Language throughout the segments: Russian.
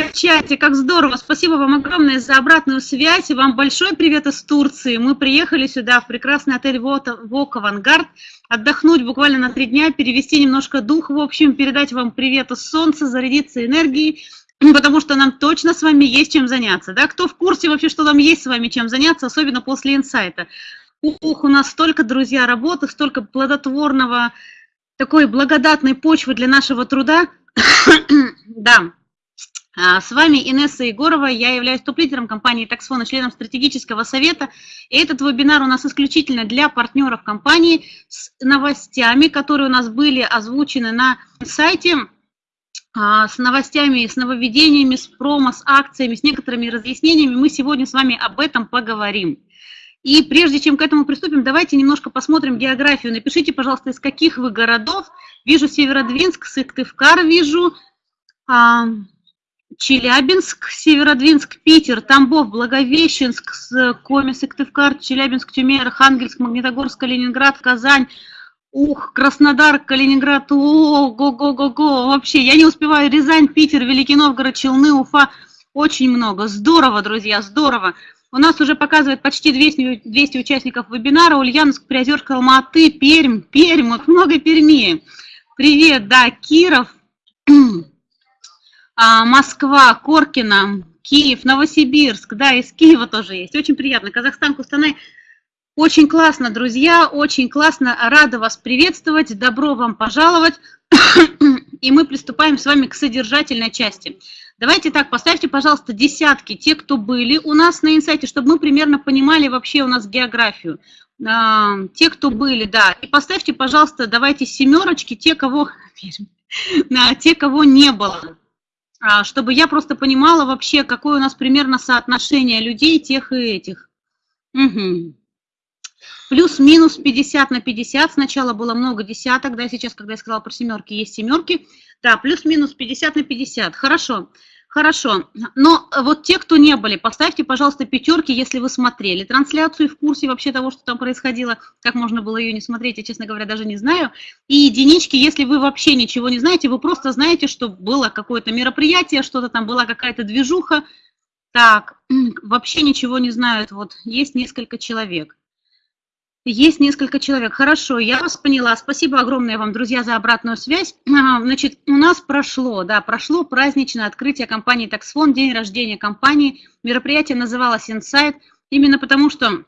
в чате, как здорово. Спасибо вам огромное за обратную связь. И вам большой привет из Турции. Мы приехали сюда, в прекрасный отель «Вок Авангард», отдохнуть буквально на три дня, перевести немножко дух, в общем, передать вам привет из солнца, зарядиться энергией, потому что нам точно с вами есть чем заняться. Да? Кто в курсе вообще, что нам есть с вами чем заняться, особенно после инсайта? Ух, у нас столько, друзья, работы, столько плодотворного, такой благодатной почвы для нашего труда. да. А, с вами Инесса Егорова, я являюсь топ-лидером компании Таксфона, членом стратегического совета. И этот вебинар у нас исключительно для партнеров компании с новостями, которые у нас были озвучены на сайте, а, с новостями, с нововведениями, с промо, с акциями, с некоторыми разъяснениями. Мы сегодня с вами об этом поговорим. И прежде чем к этому приступим, давайте немножко посмотрим географию. Напишите, пожалуйста, из каких вы городов. Вижу Северодвинск, Сыктывкар вижу, а, Челябинск, Северодвинск, Питер, Тамбов, Благовещенск, Коми, Сыктывкар, Челябинск, Тюмень, Архангельск, Магнитогорск, Калининград, Казань, Ух, Краснодар, Калининград, о, го-го-го-го, вообще, я не успеваю, Рязань, Питер, Великий Новгород, Челны, Уфа, очень много, здорово, друзья, здорово. У нас уже показывает почти 200, 200 участников вебинара. Ульяновск, Приозерск, Алматы, Пермь, Пермь, вот много Перми. Привет, да, Киров, Москва, Коркина, Киев, Новосибирск, да, из Киева тоже есть. Очень приятно. Казахстан, Кустанай. Очень классно, друзья, очень классно. Рада вас приветствовать. Добро вам пожаловать. И мы приступаем с вами к содержательной части. Давайте так, поставьте, пожалуйста, десятки, те, кто были у нас на инсайте, чтобы мы примерно понимали вообще у нас географию. А, те, кто были, да. И поставьте, пожалуйста, давайте семерочки, те, кого, те, кого не было. А, чтобы я просто понимала вообще, какое у нас примерно соотношение людей, тех и этих. Угу. Плюс-минус 50 на 50. Сначала было много десяток, да, сейчас, когда я сказала про семерки, есть семерки. Да, плюс-минус 50 на 50. Хорошо. Хорошо, но вот те, кто не были, поставьте, пожалуйста, пятерки, если вы смотрели трансляцию в курсе вообще того, что там происходило, как можно было ее не смотреть, я, честно говоря, даже не знаю. И единички, если вы вообще ничего не знаете, вы просто знаете, что было какое-то мероприятие, что-то там была какая-то движуха. Так, вообще ничего не знают, вот есть несколько человек. Есть несколько человек. Хорошо, я вас поняла. Спасибо огромное вам, друзья, за обратную связь. Значит, у нас прошло, да, прошло праздничное открытие компании Taxfon, день рождения компании. Мероприятие называлось Insight, именно потому что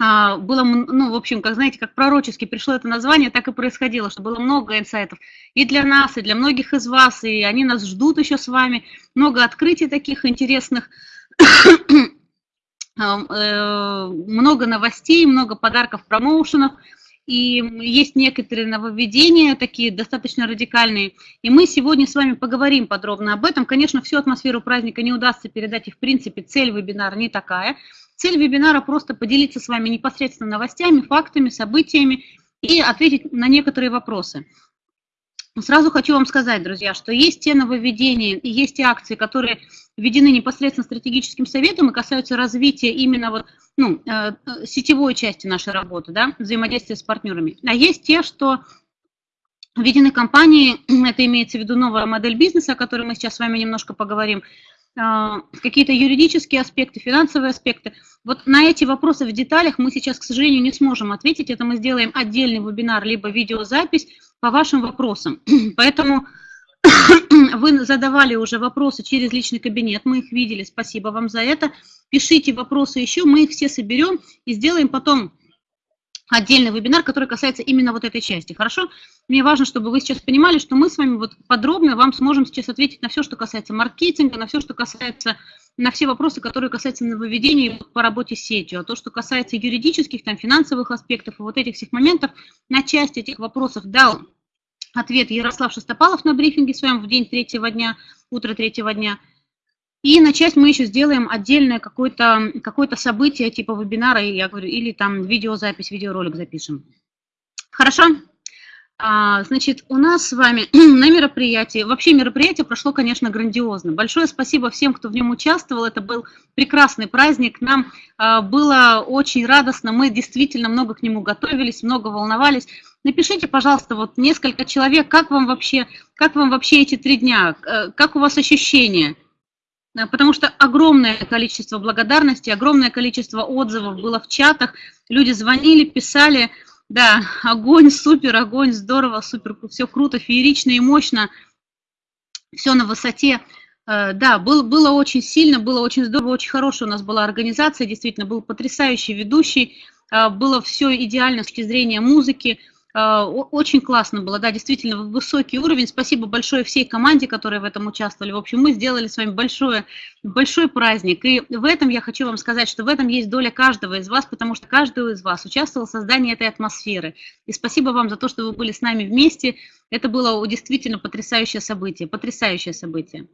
а, было, ну, в общем, как знаете, как пророчески пришло это название, так и происходило, что было много инсайтов и для нас, и для многих из вас, и они нас ждут еще с вами. Много открытий таких интересных. Э, много новостей, много подарков, промоушенов, и есть некоторые нововведения, такие достаточно радикальные. И мы сегодня с вами поговорим подробно об этом. Конечно, всю атмосферу праздника не удастся передать, и в принципе цель вебинара не такая. Цель вебинара просто поделиться с вами непосредственно новостями, фактами, событиями и ответить на некоторые вопросы. Сразу хочу вам сказать, друзья, что есть те нововведения и есть те акции, которые введены непосредственно стратегическим советом и касаются развития именно вот, ну, э, сетевой части нашей работы, да, взаимодействия с партнерами. А есть те, что введены компании, это имеется в виду новая модель бизнеса, о которой мы сейчас с вами немножко поговорим, э, какие-то юридические аспекты, финансовые аспекты. Вот на эти вопросы в деталях мы сейчас, к сожалению, не сможем ответить. Это мы сделаем отдельный вебинар, либо видеозапись, по вашим вопросам. Поэтому вы задавали уже вопросы через личный кабинет, мы их видели, спасибо вам за это. Пишите вопросы еще, мы их все соберем и сделаем потом отдельный вебинар, который касается именно вот этой части, хорошо? Мне важно, чтобы вы сейчас понимали, что мы с вами вот подробно вам сможем сейчас ответить на все, что касается маркетинга, на все, что касается, на все вопросы, которые касаются нововведений по работе с сетью, а то, что касается юридических, там, финансовых аспектов и вот этих всех моментов, на часть этих вопросов дал ответ Ярослав Шестопалов на брифинге своем в день третьего дня, утро третьего дня. И на часть мы еще сделаем отдельное какое-то какое событие типа вебинара, я говорю, или там видеозапись, видеоролик запишем. Хорошо? А, значит, у нас с вами на мероприятии, вообще мероприятие прошло, конечно, грандиозно. Большое спасибо всем, кто в нем участвовал. Это был прекрасный праздник. Нам а, было очень радостно. Мы действительно много к нему готовились, много волновались. Напишите, пожалуйста, вот несколько человек, как вам вообще, как вам вообще эти три дня, э, как у вас ощущения? э, потому что огромное количество благодарности, огромное количество отзывов было в чатах, люди звонили, писали, да, огонь, супер, огонь, здорово, супер, все круто, феерично и мощно, все на высоте. Э, да, был, было очень сильно, было очень здорово, очень хорошая у нас была организация, действительно, был потрясающий ведущий, было все идеально с точки зрения музыки, очень классно было, да, действительно высокий уровень. Спасибо большое всей команде, которая в этом участвовали. В общем, мы сделали с вами большое, большой праздник. И в этом я хочу вам сказать, что в этом есть доля каждого из вас, потому что каждый из вас участвовал в создании этой атмосферы. И спасибо вам за то, что вы были с нами вместе. Это было действительно потрясающее событие, потрясающее событие.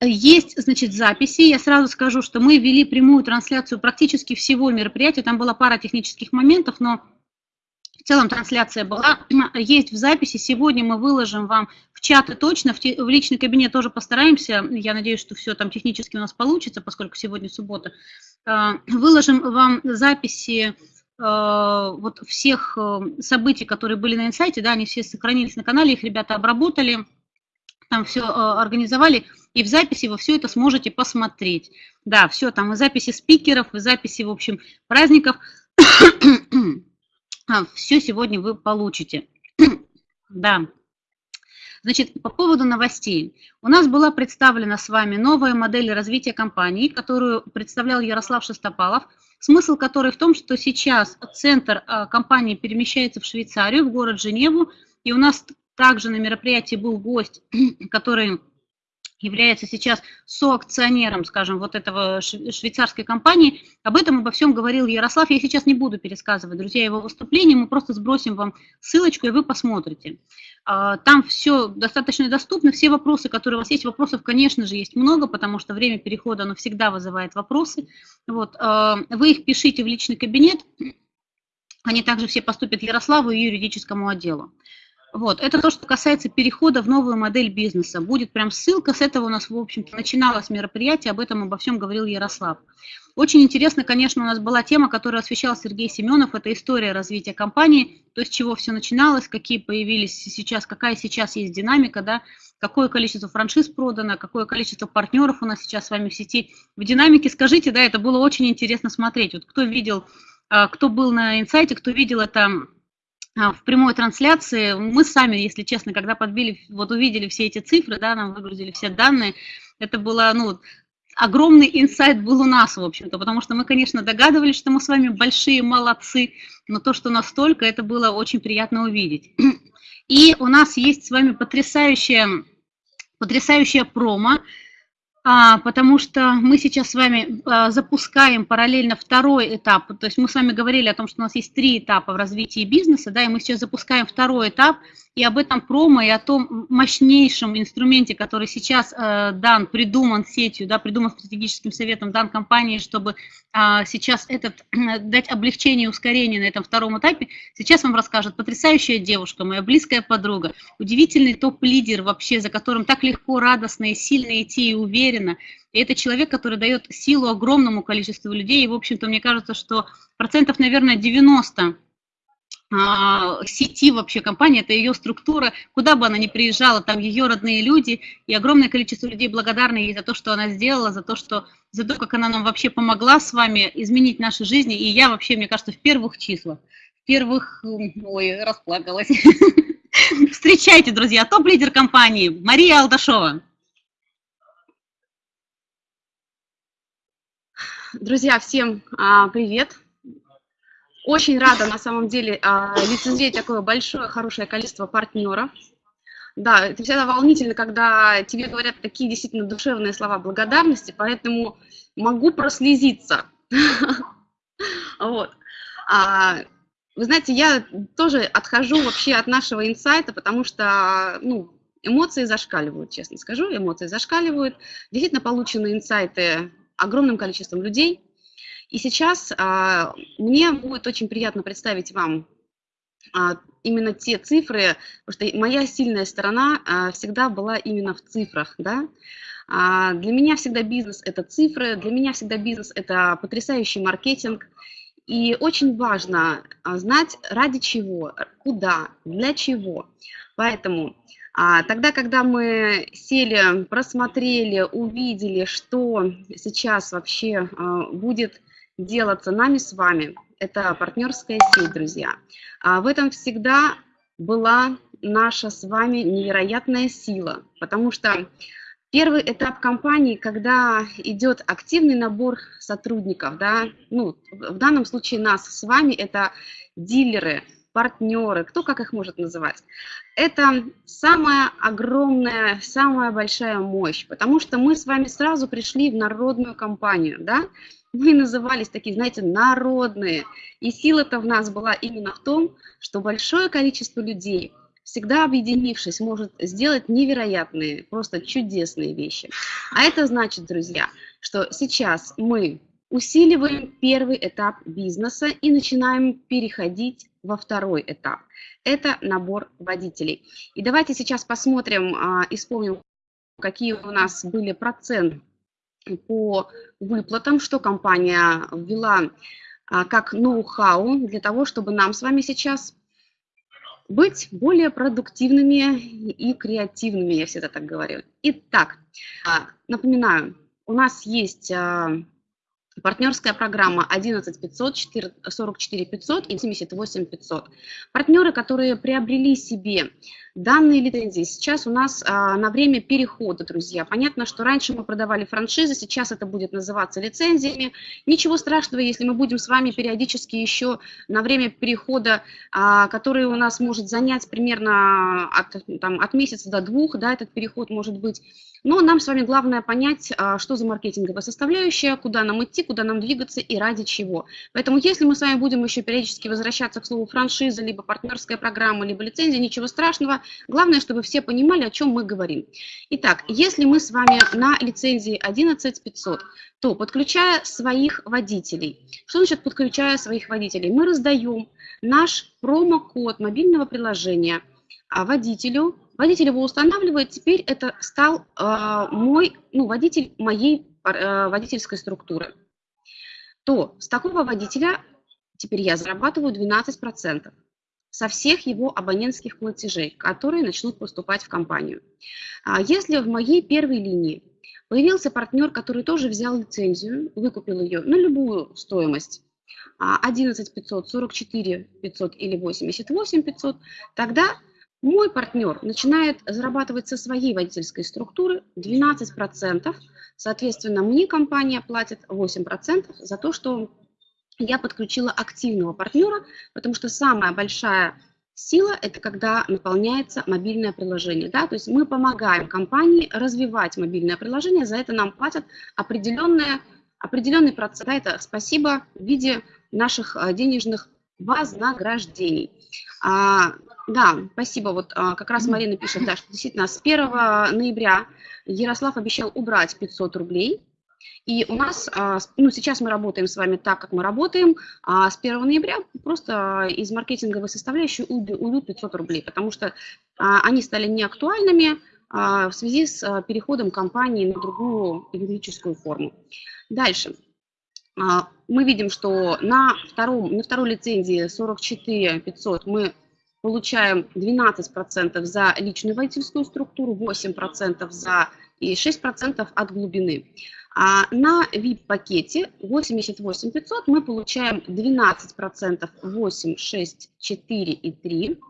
Есть, значит, записи. Я сразу скажу, что мы вели прямую трансляцию практически всего мероприятия. Там была пара технических моментов, но в целом трансляция была. Есть в записи. Сегодня мы выложим вам в чаты точно, в, в личный кабинет тоже постараемся. Я надеюсь, что все там технически у нас получится, поскольку сегодня суббота. А, выложим вам записи а, вот всех э, событий, которые были на инсайте, да, они все сохранились на канале, их ребята обработали там все э, организовали, и в записи вы все это сможете посмотреть. Да, все там, и записи спикеров, и записи, в общем, праздников. А, все сегодня вы получите. да. Значит, по поводу новостей. У нас была представлена с вами новая модель развития компании, которую представлял Ярослав Шестопалов, смысл которой в том, что сейчас центр э, компании перемещается в Швейцарию, в город Женеву, и у нас также на мероприятии был гость, который является сейчас соакционером, скажем, вот этого швейцарской компании. Об этом обо всем говорил Ярослав. Я сейчас не буду пересказывать, друзья, его выступление. Мы просто сбросим вам ссылочку, и вы посмотрите. А, там все достаточно доступно. Все вопросы, которые у вас есть, вопросов, конечно же, есть много, потому что время перехода, оно всегда вызывает вопросы. Вот. А, вы их пишите в личный кабинет. Они также все поступят Ярославу и юридическому отделу. Вот, это то, что касается перехода в новую модель бизнеса. Будет прям ссылка, с этого у нас, в общем-то, начиналось мероприятие, об этом обо всем говорил Ярослав. Очень интересно, конечно, у нас была тема, которую освещал Сергей Семенов, это история развития компании, то есть чего все начиналось, какие появились сейчас, какая сейчас есть динамика, да, какое количество франшиз продано, какое количество партнеров у нас сейчас с вами в сети. В динамике, скажите, да, это было очень интересно смотреть. Вот кто видел, а, кто был на инсайте, кто видел это в прямой трансляции. Мы сами, если честно, когда подбили, вот увидели все эти цифры, да, нам выгрузили все данные, это было, ну, огромный инсайт был у нас, в общем-то, потому что мы, конечно, догадывались, что мы с вами большие молодцы, но то, что настолько, это было очень приятно увидеть. И у нас есть с вами потрясающая, потрясающая промо, а, потому что мы сейчас с вами а, запускаем параллельно второй этап. То есть мы с вами говорили о том, что у нас есть три этапа в развитии бизнеса, да, и мы сейчас запускаем второй этап, и об этом промо, и о том мощнейшем инструменте, который сейчас э, дан, придуман сетью, да, придуман стратегическим советом, дан компании, чтобы э, сейчас этот, дать облегчение и ускорение на этом втором этапе, сейчас вам расскажет потрясающая девушка, моя близкая подруга, удивительный топ-лидер вообще, за которым так легко, радостно и сильно идти и уверенно. И это человек, который дает силу огромному количеству людей, и, в общем-то, мне кажется, что процентов, наверное, 90 а, сети вообще компании, это ее структура, куда бы она ни приезжала, там ее родные люди, и огромное количество людей благодарны ей за то, что она сделала, за то, что, за то, как она нам вообще помогла с вами изменить наши жизни, и я вообще, мне кажется, в первых числах, в первых, ой, расплакалась. Встречайте, друзья, топ-лидер компании Мария Алдашова. Друзья, всем а, привет! Очень рада на самом деле а, лицезреть такое большое, хорошее количество партнеров. Да, это всегда волнительно, когда тебе говорят такие действительно душевные слова благодарности, поэтому могу прослезиться. Вот. А, вы знаете, я тоже отхожу вообще от нашего инсайта, потому что, ну, эмоции зашкаливают, честно скажу, эмоции зашкаливают. Действительно получены инсайты огромным количеством людей – и сейчас а, мне будет очень приятно представить вам а, именно те цифры, потому что моя сильная сторона а, всегда была именно в цифрах, да. А, для меня всегда бизнес – это цифры, для меня всегда бизнес – это потрясающий маркетинг, и очень важно а, знать, ради чего, куда, для чего. Поэтому А, тогда, когда мы сели, просмотрели, увидели, что сейчас вообще а, будет делаться нами с вами, это партнерская сеть, друзья. А в этом всегда была наша с вами невероятная сила, потому что первый этап компании, когда идет активный набор сотрудников, да, ну, в данном случае нас с вами это дилеры, партнеры, кто как их может называть. Это самая огромная, самая большая мощь, потому что мы с вами сразу пришли в народную компанию, да, мы назывались такие, знаете, народные, и сила-то в нас была именно в том, что большое количество людей, всегда объединившись, может сделать невероятные, просто чудесные вещи. А это значит, друзья, что сейчас мы усиливаем первый этап бизнеса и начинаем переходить во второй этап. Это набор водителей. И давайте сейчас посмотрим а, и вспомним, какие у нас были проценты по выплатам, что компания ввела а, как ноу-хау для того, чтобы нам с вами сейчас быть более продуктивными и креативными, я всегда так говорю. Итак, а, напоминаю, у нас есть Партнерская программа 11 500, 44 500 и 78 500. Партнеры, которые приобрели себе данные лицензии, сейчас у нас а, на время перехода, друзья. Понятно, что раньше мы продавали франшизы, сейчас это будет называться лицензиями. Ничего страшного, если мы будем с вами периодически еще на время перехода, а, который у нас может занять примерно от, там, от месяца до двух, да, этот переход может быть но нам с вами главное понять, а, что за маркетинговая составляющая, куда нам идти, куда нам двигаться и ради чего. Поэтому если мы с вами будем еще периодически возвращаться к слову франшиза, либо партнерская программа, либо лицензия, ничего страшного. Главное, чтобы все понимали, о чем мы говорим. Итак, если мы с вами на лицензии 11500, то подключая своих водителей. Что значит подключая своих водителей? Мы раздаем наш промокод мобильного приложения а, водителю Водитель его устанавливает, теперь это стал э, мой, ну, водитель моей э, водительской структуры. То с такого водителя теперь я зарабатываю 12% со всех его абонентских платежей, которые начнут поступать в компанию. А если в моей первой линии появился партнер, который тоже взял лицензию, выкупил ее на любую стоимость, 11 500, 44 500 или 88 500, тогда мой партнер начинает зарабатывать со своей водительской структуры 12%, соответственно, мне компания платит 8% за то, что я подключила активного партнера, потому что самая большая сила – это когда наполняется мобильное приложение. Да? То есть мы помогаем компании развивать мобильное приложение, за это нам платят определенное, определенный процент. Да, это спасибо в виде наших э, денежных вознаграждений. А, да, спасибо. Вот а, как раз Марина пишет, да, что действительно с 1 ноября Ярослав обещал убрать 500 рублей. И у нас, а, ну, сейчас мы работаем с вами так, как мы работаем, а с 1 ноября просто из маркетинговой составляющей уйдут 500 рублей, потому что а, они стали неактуальными в связи с переходом компании на другую юридическую форму. Дальше. Мы видим, что на, втором, на второй лицензии 44 500 мы получаем 12% за личную водительскую структуру, 8% за и 6% от глубины. А на VIP-пакете 88 500 мы получаем 12%, 8, 6, 4 и 3.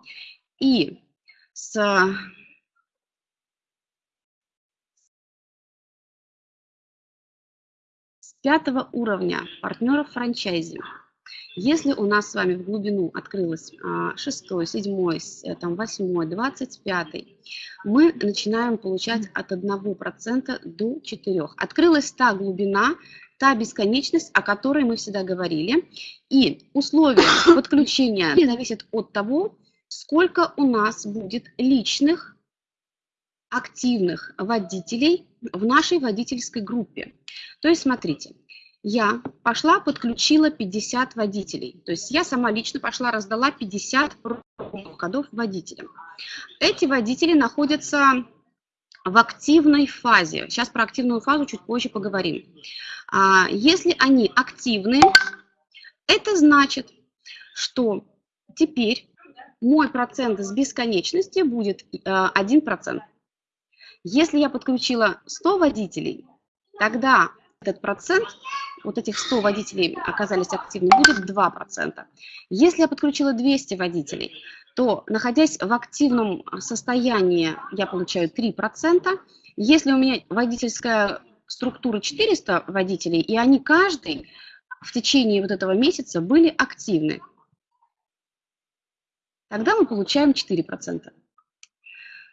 И с пятого уровня партнеров франчайзи если у нас с вами в глубину открылось 6, 7, э, там, 8, 25, мы начинаем получать от 1% до 4%. Открылась та глубина, та бесконечность, о которой мы всегда говорили. И условия подключения зависят от того, сколько у нас будет личных активных водителей в нашей водительской группе. То есть, смотрите, я пошла, подключила 50 водителей. То есть я сама лично пошла, раздала 50 кодов водителям. Эти водители находятся в активной фазе. Сейчас про активную фазу чуть позже поговорим. А, если они активны, это значит, что теперь мой процент с бесконечности будет 1%. Если я подключила 100 водителей, тогда этот процент, вот этих 100 водителей оказались активны, будет 2%. Если я подключила 200 водителей, то, находясь в активном состоянии, я получаю 3%. Если у меня водительская структура 400 водителей, и они каждый в течение вот этого месяца были активны, тогда мы получаем 4%.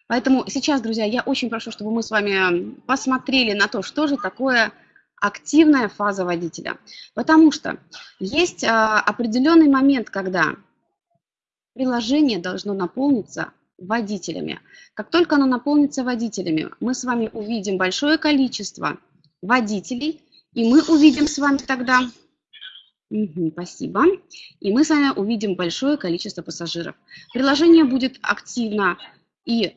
Поэтому сейчас, друзья, я очень прошу, чтобы мы с вами посмотрели на то, что же такое активная фаза водителя. Потому что есть а, определенный момент, когда приложение должно наполниться водителями. Как только оно наполнится водителями, мы с вами увидим большое количество водителей, и мы увидим с вами тогда... Угу, спасибо. И мы с вами увидим большое количество пассажиров. Приложение будет активно, и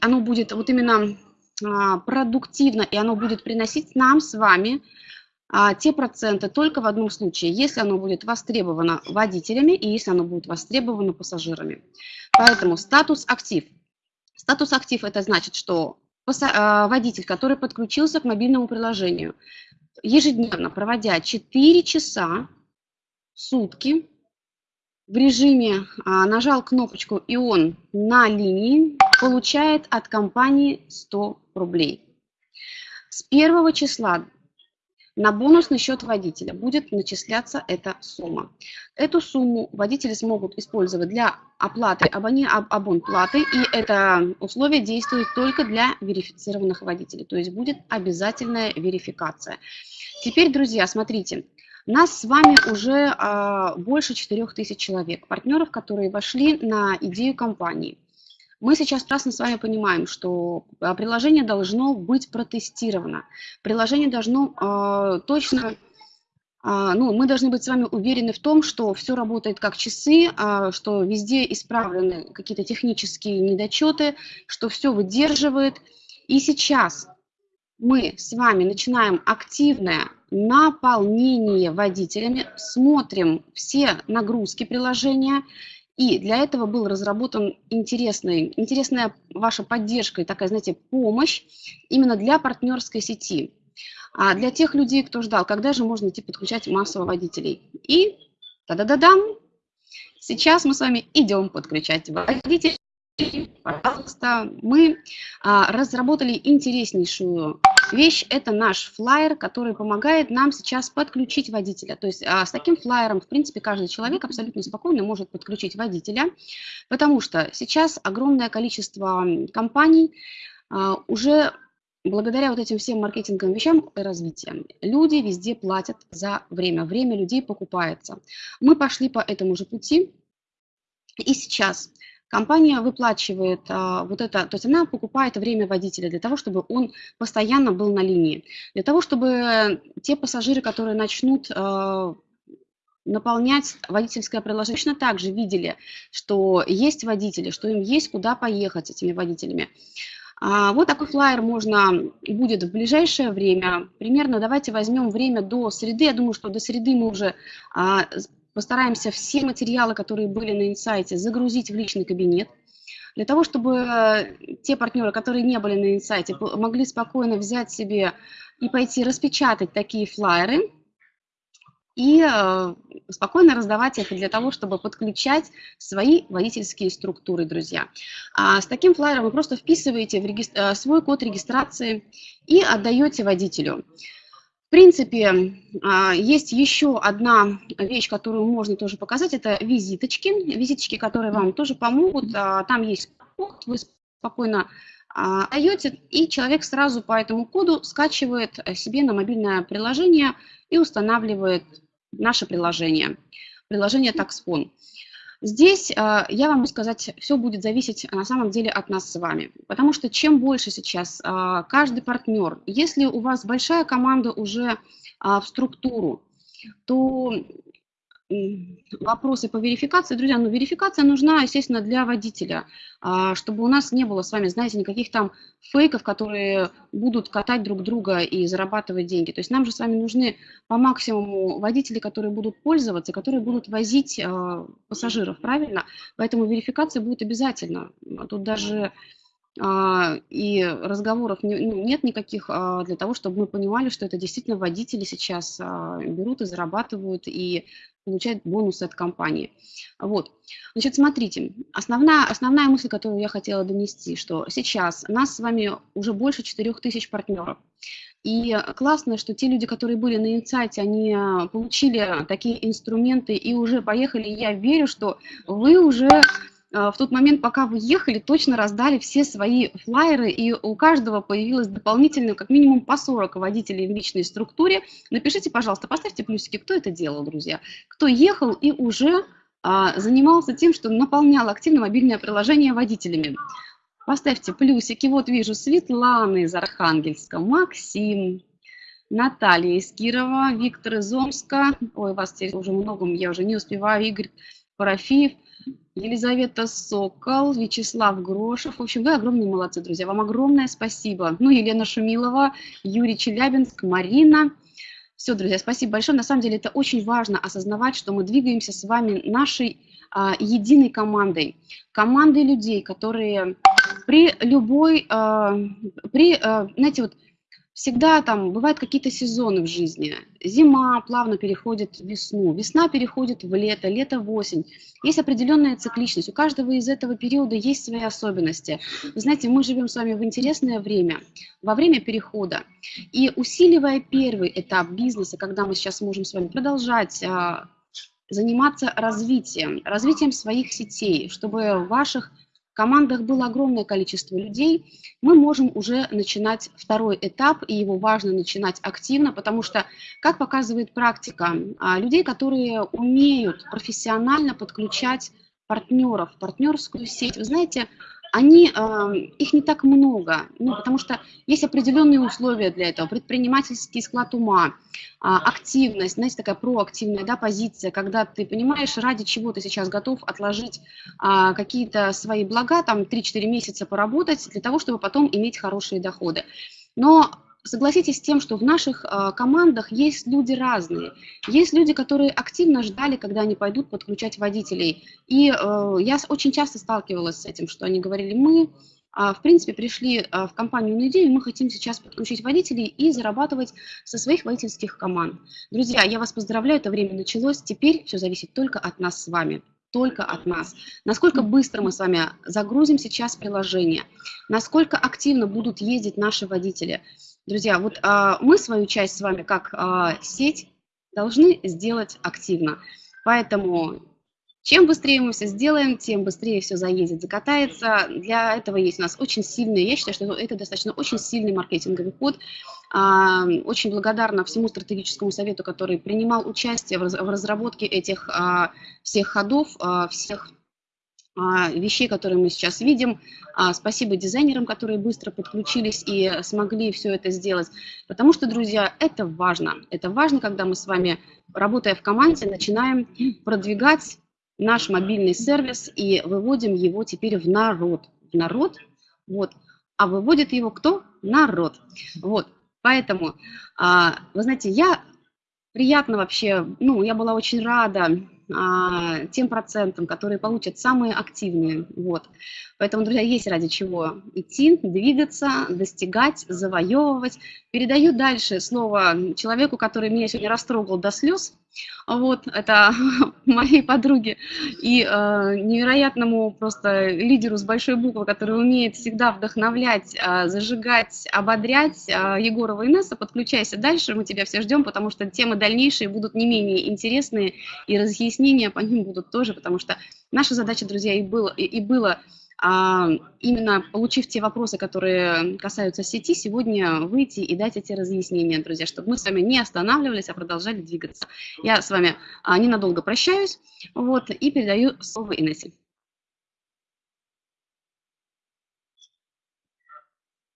оно будет вот именно продуктивно, и оно будет приносить нам с вами а, те проценты только в одном случае, если оно будет востребовано водителями и если оно будет востребовано пассажирами. Поэтому статус актив. Статус актив это значит, что а, водитель, который подключился к мобильному приложению, ежедневно проводя 4 часа в сутки в режиме а, нажал кнопочку и он на линии, получает от компании 100 рублей. С первого числа на бонусный счет водителя будет начисляться эта сумма. Эту сумму водители смогут использовать для оплаты абоне, абонплаты, и это условие действует только для верифицированных водителей, то есть будет обязательная верификация. Теперь, друзья, смотрите, нас с вами уже а, больше 4000 человек, партнеров, которые вошли на идею компании. Мы сейчас прекрасно с вами понимаем, что а, приложение должно быть протестировано. Приложение должно э, точно, э, ну, мы должны быть с вами уверены в том, что все работает как часы, что везде исправлены какие-то технические недочеты, что все выдерживает. И сейчас мы с вами начинаем активное наполнение водителями, смотрим все нагрузки приложения, и для этого был разработан интересный, интересная ваша поддержка и такая, знаете, помощь именно для партнерской сети. А для тех людей, кто ждал, когда же можно идти подключать массово водителей. И та-да-да-дам! Сейчас мы с вами идем подключать водителей. Пожалуйста, мы а, разработали интереснейшую вещь – это наш флайер, который помогает нам сейчас подключить водителя. То есть а, с таким флайером, в принципе, каждый человек абсолютно спокойно может подключить водителя, потому что сейчас огромное количество компаний а, уже благодаря вот этим всем маркетинговым вещам и развитием, люди везде платят за время. Время людей покупается. Мы пошли по этому же пути, и сейчас компания выплачивает а, вот это, то есть она покупает время водителя для того, чтобы он постоянно был на линии, для того, чтобы те пассажиры, которые начнут а, наполнять водительское приложение, точно так же видели, что есть водители, что им есть куда поехать с этими водителями. А, вот такой флайер можно будет в ближайшее время, примерно давайте возьмем время до среды, я думаю, что до среды мы уже а, Постараемся все материалы, которые были на инсайте, загрузить в личный кабинет, для того, чтобы э, те партнеры, которые не были на инсайте, могли спокойно взять себе и пойти распечатать такие флайеры и э, спокойно раздавать их для того, чтобы подключать свои водительские структуры, друзья. А с таким флайером вы просто вписываете в регистр... Э, свой код регистрации и отдаете водителю. В принципе, а, есть еще одна вещь, которую можно тоже показать, это визиточки. Визиточки, которые вам тоже помогут. А, там есть код, вы спокойно а, даете, и человек сразу по этому коду скачивает себе на мобильное приложение и устанавливает наше приложение, приложение TaxPon. Здесь а, я вам могу сказать, все будет зависеть на самом деле от нас с вами. Потому что чем больше сейчас а, каждый партнер, если у вас большая команда уже а, в структуру, то вопросы по верификации. Друзья, ну верификация нужна, естественно, для водителя, а, чтобы у нас не было с вами, знаете, никаких там фейков, которые будут катать друг друга и зарабатывать деньги. То есть нам же с вами нужны по максимуму водители, которые будут пользоваться, которые будут возить а, пассажиров, правильно? Поэтому верификация будет обязательно. Тут даже а, и разговоров ну, нет никаких а, для того, чтобы мы понимали, что это действительно водители сейчас а, берут и зарабатывают и получают бонусы от компании. Вот. Значит, смотрите, основная, основная мысль, которую я хотела донести, что сейчас нас с вами уже больше 4000 партнеров. И классно, что те люди, которые были на инсайте, они получили такие инструменты и уже поехали. Я верю, что вы уже а, в тот момент, пока вы ехали, точно раздали все свои флайеры, и у каждого появилось дополнительно как минимум по 40 водителей в личной структуре. Напишите, пожалуйста, поставьте плюсики, кто это делал, друзья. Кто ехал и уже а, занимался тем, что наполнял активно мобильное приложение водителями. Поставьте плюсики. Вот вижу Светлана из Архангельска, Максим, Наталья из Кирова, Виктор из Омска. Ой, вас теперь уже много, я уже не успеваю. Игорь Парафиев. Елизавета Сокол, Вячеслав Грошев. В общем, вы огромные молодцы, друзья. Вам огромное спасибо. Ну, Елена Шумилова, Юрий Челябинск, Марина. Все, друзья, спасибо большое. На самом деле это очень важно осознавать, что мы двигаемся с вами нашей а, единой командой. Командой людей, которые при любой, а, при, а, знаете, вот всегда там бывают какие-то сезоны в жизни. Зима плавно переходит в весну, весна переходит в лето, лето в осень. Есть определенная цикличность. У каждого из этого периода есть свои особенности. Вы знаете, мы живем с вами в интересное время, во время перехода. И усиливая первый этап бизнеса, когда мы сейчас можем с вами продолжать а, заниматься развитием, развитием своих сетей, чтобы ваших командах было огромное количество людей, мы можем уже начинать второй этап, и его важно начинать активно, потому что, как показывает практика, а, людей, которые умеют профессионально подключать партнеров, партнерскую сеть, вы знаете, они, э, их не так много, ну, потому что есть определенные условия для этого, предпринимательский склад ума, а, активность, знаете, такая проактивная да, позиция, когда ты понимаешь, ради чего ты сейчас готов отложить а, какие-то свои блага, там 3-4 месяца поработать для того, чтобы потом иметь хорошие доходы. Но согласитесь с тем, что в наших э, командах есть люди разные. Есть люди, которые активно ждали, когда они пойдут подключать водителей. И э, я очень часто сталкивалась с этим, что они говорили, мы, э, в принципе, пришли в компанию на идею, мы хотим сейчас подключить водителей и зарабатывать со своих водительских команд. Друзья, я вас поздравляю, это время началось, теперь все зависит только от нас с вами только от нас. Насколько быстро мы с вами загрузим сейчас приложение, насколько активно будут ездить наши водители. Друзья, вот а, мы свою часть с вами, как а, сеть, должны сделать активно. Поэтому чем быстрее мы все сделаем, тем быстрее все заедет, закатается. Для этого есть у нас очень сильный, я считаю, что это достаточно очень сильный маркетинговый ход. А, очень благодарна всему стратегическому совету, который принимал участие в разработке этих а, всех ходов, а, всех вещей, которые мы сейчас видим. А, спасибо дизайнерам, которые быстро подключились и смогли все это сделать. Потому что, друзья, это важно. Это важно, когда мы с вами, работая в команде, начинаем продвигать наш мобильный сервис и выводим его теперь в народ. В народ, вот. А выводит его кто? Народ. Вот. Поэтому, а, вы знаете, я приятно вообще, ну, я была очень рада а, тем процентам, которые получат самые активные. Вот. Поэтому, друзья, есть ради чего идти, двигаться, достигать, завоевывать. Передаю дальше слово человеку, который меня сегодня растрогал до слез. Вот, это моей подруге и э, невероятному просто лидеру с большой буквы, который умеет всегда вдохновлять, э, зажигать, ободрять. Э, Егорова Инесса, подключайся дальше, мы тебя все ждем, потому что темы дальнейшие будут не менее интересные, и разъяснения по ним будут тоже, потому что наша задача, друзья, и было, и, и было именно получив те вопросы, которые касаются сети, сегодня выйти и дать эти разъяснения, друзья, чтобы мы с вами не останавливались, а продолжали двигаться. Я с вами а, ненадолго прощаюсь вот, и передаю слово Инессе.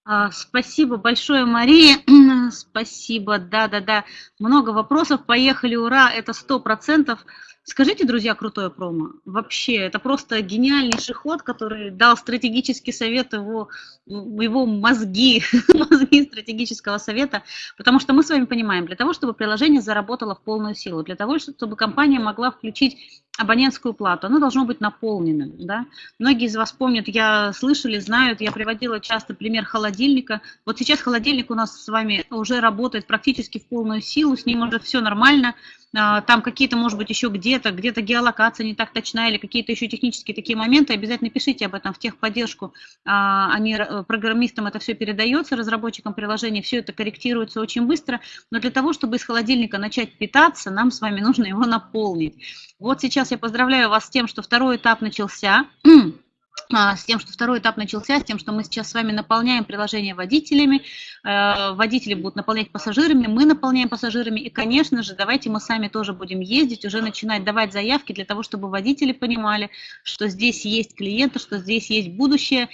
А, спасибо большое, Мария. Спасибо, да-да-да. Много вопросов. Поехали, ура, это сто процентов. Скажите, друзья, крутое промо. Вообще, это просто гениальнейший ход, который дал стратегический совет его, его мозги, мозги стратегического совета, потому что мы с вами понимаем, для того, чтобы приложение заработало в полную силу, для того, чтобы компания могла включить абонентскую плату, оно должно быть наполненным. Да? Многие из вас помнят, я слышали, знают, я приводила часто пример холодильника. Вот сейчас холодильник у нас с вами уже работает практически в полную силу, с ним уже все нормально, а, там какие-то, может быть, еще где-то, где-то геолокация не так точна или какие-то еще технические такие моменты, обязательно пишите об этом в техподдержку. А, они, э, программистам это все передается, разработчикам приложения, все это корректируется очень быстро, но для того, чтобы из холодильника начать питаться, нам с вами нужно его наполнить. Вот сейчас я поздравляю вас с тем, что второй этап начался. А, с тем, что второй этап начался, с тем, что мы сейчас с вами наполняем приложение водителями, э, водители будут наполнять пассажирами, мы наполняем пассажирами, и, конечно же, давайте мы сами тоже будем ездить, уже начинать давать заявки для того, чтобы водители понимали, что здесь есть клиенты, что здесь есть будущее,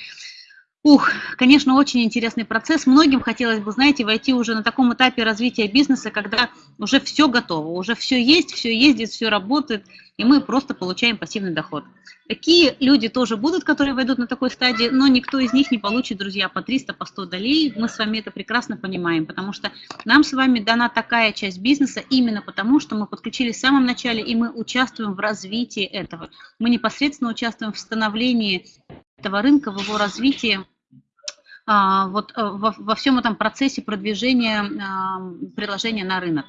Ух, конечно, очень интересный процесс. Многим хотелось бы, знаете, войти уже на таком этапе развития бизнеса, когда уже все готово, уже все есть, все ездит, все работает, и мы просто получаем пассивный доход. Такие люди тоже будут, которые войдут на такой стадии, но никто из них не получит, друзья, по 300, по 100 долей. Мы с вами это прекрасно понимаем, потому что нам с вами дана такая часть бизнеса именно потому, что мы подключились в самом начале, и мы участвуем в развитии этого. Мы непосредственно участвуем в становлении этого рынка, в его развитии, а, вот э, во, всем этом процессе продвижения а, приложения на рынок.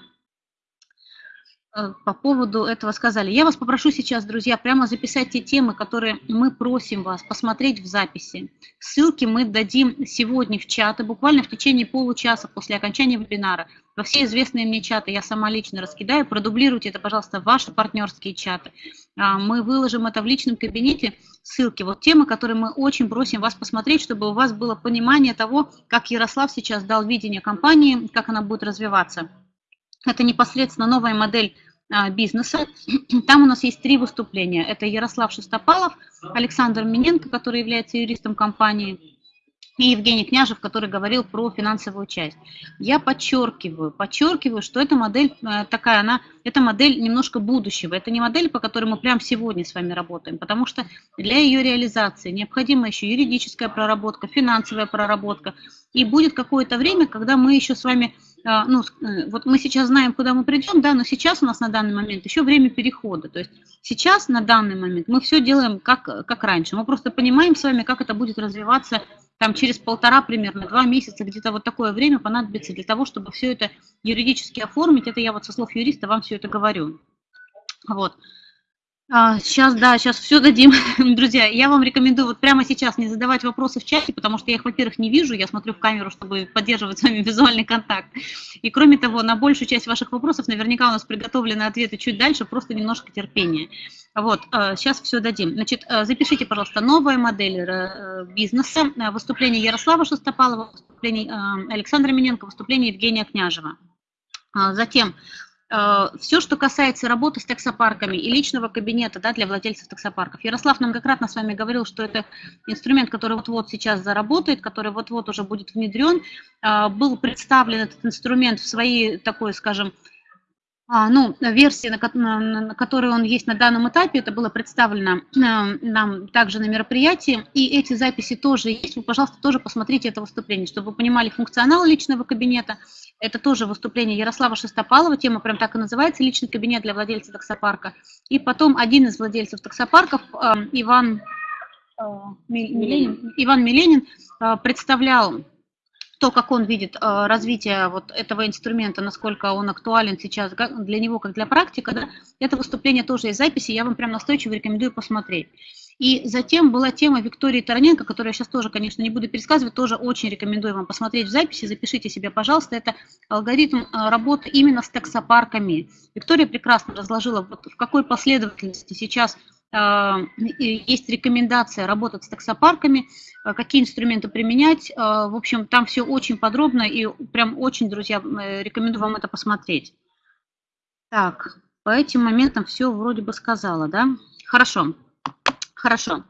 Э, по поводу этого сказали. Я вас попрошу сейчас, друзья, прямо записать те темы, которые мы просим вас посмотреть в записи. Ссылки мы дадим сегодня в чаты, буквально в течение получаса после окончания вебинара. Во все известные мне чаты я сама лично раскидаю. Продублируйте это, пожалуйста, в ваши партнерские чаты. А, мы выложим это в личном кабинете, ссылки. Вот темы, которые мы очень просим вас посмотреть, чтобы у вас было понимание того, как Ярослав сейчас дал видение компании, как она будет развиваться. Это непосредственно новая модель а, бизнеса. Там у нас есть три выступления. Это Ярослав Шестопалов, Александр Миненко, который является юристом компании, и Евгений Княжев, который говорил про финансовую часть. Я подчеркиваю, подчеркиваю, что эта модель э, такая, она, это модель немножко будущего. Это не модель, по которой мы прямо сегодня с вами работаем, потому что для ее реализации необходима еще юридическая проработка, финансовая проработка. И будет какое-то время, когда мы еще с вами а, ну, э, вот мы сейчас знаем, куда мы придем, да, но сейчас у нас на данный момент еще время перехода. То есть сейчас, на данный момент, мы все делаем как, как раньше. Мы просто понимаем с вами, как это будет развиваться там через полтора примерно, два месяца, где-то вот такое время понадобится для того, чтобы все это юридически оформить. Это я вот со слов юриста вам все это говорю. Вот. Сейчас, а, да, сейчас все дадим. Друзья, я вам рекомендую вот прямо сейчас не задавать вопросы в чате, потому что я их, во-первых, не вижу, я смотрю в камеру, чтобы поддерживать с вами визуальный контакт. И кроме того, на большую часть ваших вопросов наверняка у нас приготовлены ответы чуть дальше, просто немножко терпения. Вот, сейчас а, все дадим. Значит, а, запишите, пожалуйста, новая модель э, бизнеса, выступление Ярослава Шестопалова, выступление Александра Миненко, выступление Евгения Княжева. Затем Э, все, что касается работы с таксопарками и личного кабинета да, для владельцев таксопарков. Ярослав многократно с вами говорил, что это инструмент, который вот-вот сейчас заработает, который вот-вот уже будет внедрен. Э, был представлен этот инструмент в своей такой, скажем, ну, версии, на, на, на которой он есть на данном этапе, это было представлено э, нам также на мероприятии, и эти записи тоже есть, вы, пожалуйста, тоже посмотрите это выступление, чтобы вы понимали функционал личного кабинета, это тоже выступление Ярослава Шестопалова, тема прям так и называется, личный кабинет для владельца таксопарка, и потом один из владельцев таксопарков, э, Иван, э, Миленин, Иван Миленин, представлял то, как он видит э, развитие вот этого инструмента, насколько он актуален сейчас для него, как для практика, да, это выступление тоже из записи, я вам прям настойчиво рекомендую посмотреть. И затем была тема Виктории Тараненко, которую я сейчас тоже, конечно, не буду пересказывать, тоже очень рекомендую вам посмотреть в записи, запишите себе, пожалуйста, это алгоритм э, работы именно с таксопарками. Виктория прекрасно разложила, вот в какой последовательности сейчас есть рекомендация работать с таксопарками, а, какие инструменты применять. А, в общем, там все очень подробно и прям очень, друзья, э, рекомендую вам это посмотреть. Так, по этим моментам все вроде бы сказала, да? Хорошо, хорошо.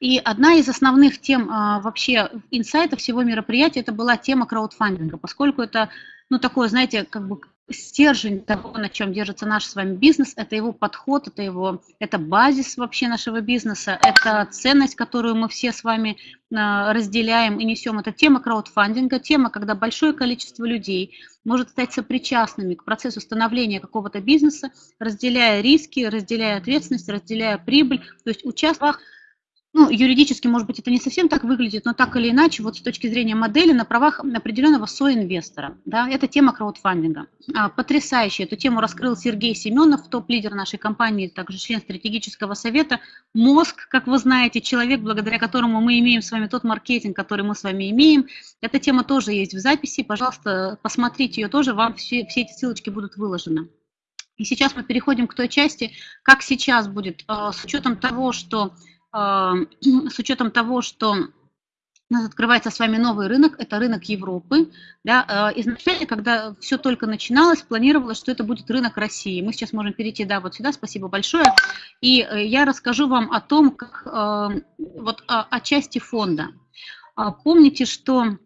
И одна из основных тем вообще инсайта всего мероприятия, это была тема краудфандинга, поскольку это, ну, такое, знаете, как бы стержень того, на чем держится наш с вами бизнес, это его подход, это его, это базис вообще нашего бизнеса, это ценность, которую мы все с вами а, разделяем и несем. Это тема краудфандинга, тема, когда большое количество людей может стать сопричастными к процессу становления какого-то бизнеса, разделяя риски, разделяя ответственность, разделяя прибыль, то есть участвуя ну, юридически, может быть, это не совсем так выглядит, но так или иначе, вот с точки зрения модели, на правах определенного соинвестора. Да, это тема краудфандинга. А, потрясающе. Эту тему раскрыл Сергей Семенов, топ-лидер нашей компании, также член стратегического совета. Мозг, как вы знаете, человек, благодаря которому мы имеем с вами тот маркетинг, который мы с вами имеем. Эта тема тоже есть в записи. Пожалуйста, посмотрите ее тоже, вам все, все эти ссылочки будут выложены. И сейчас мы переходим к той части, как сейчас будет, а, с учетом того, что с учетом того, что у нас открывается с вами новый рынок, это рынок Европы. Да, а, изначально, когда все только начиналось, планировалось, что это будет рынок России. Мы сейчас можем перейти, да, вот сюда, спасибо большое. И э, я расскажу вам о том, как, а, вот о, о части фонда. Помните, что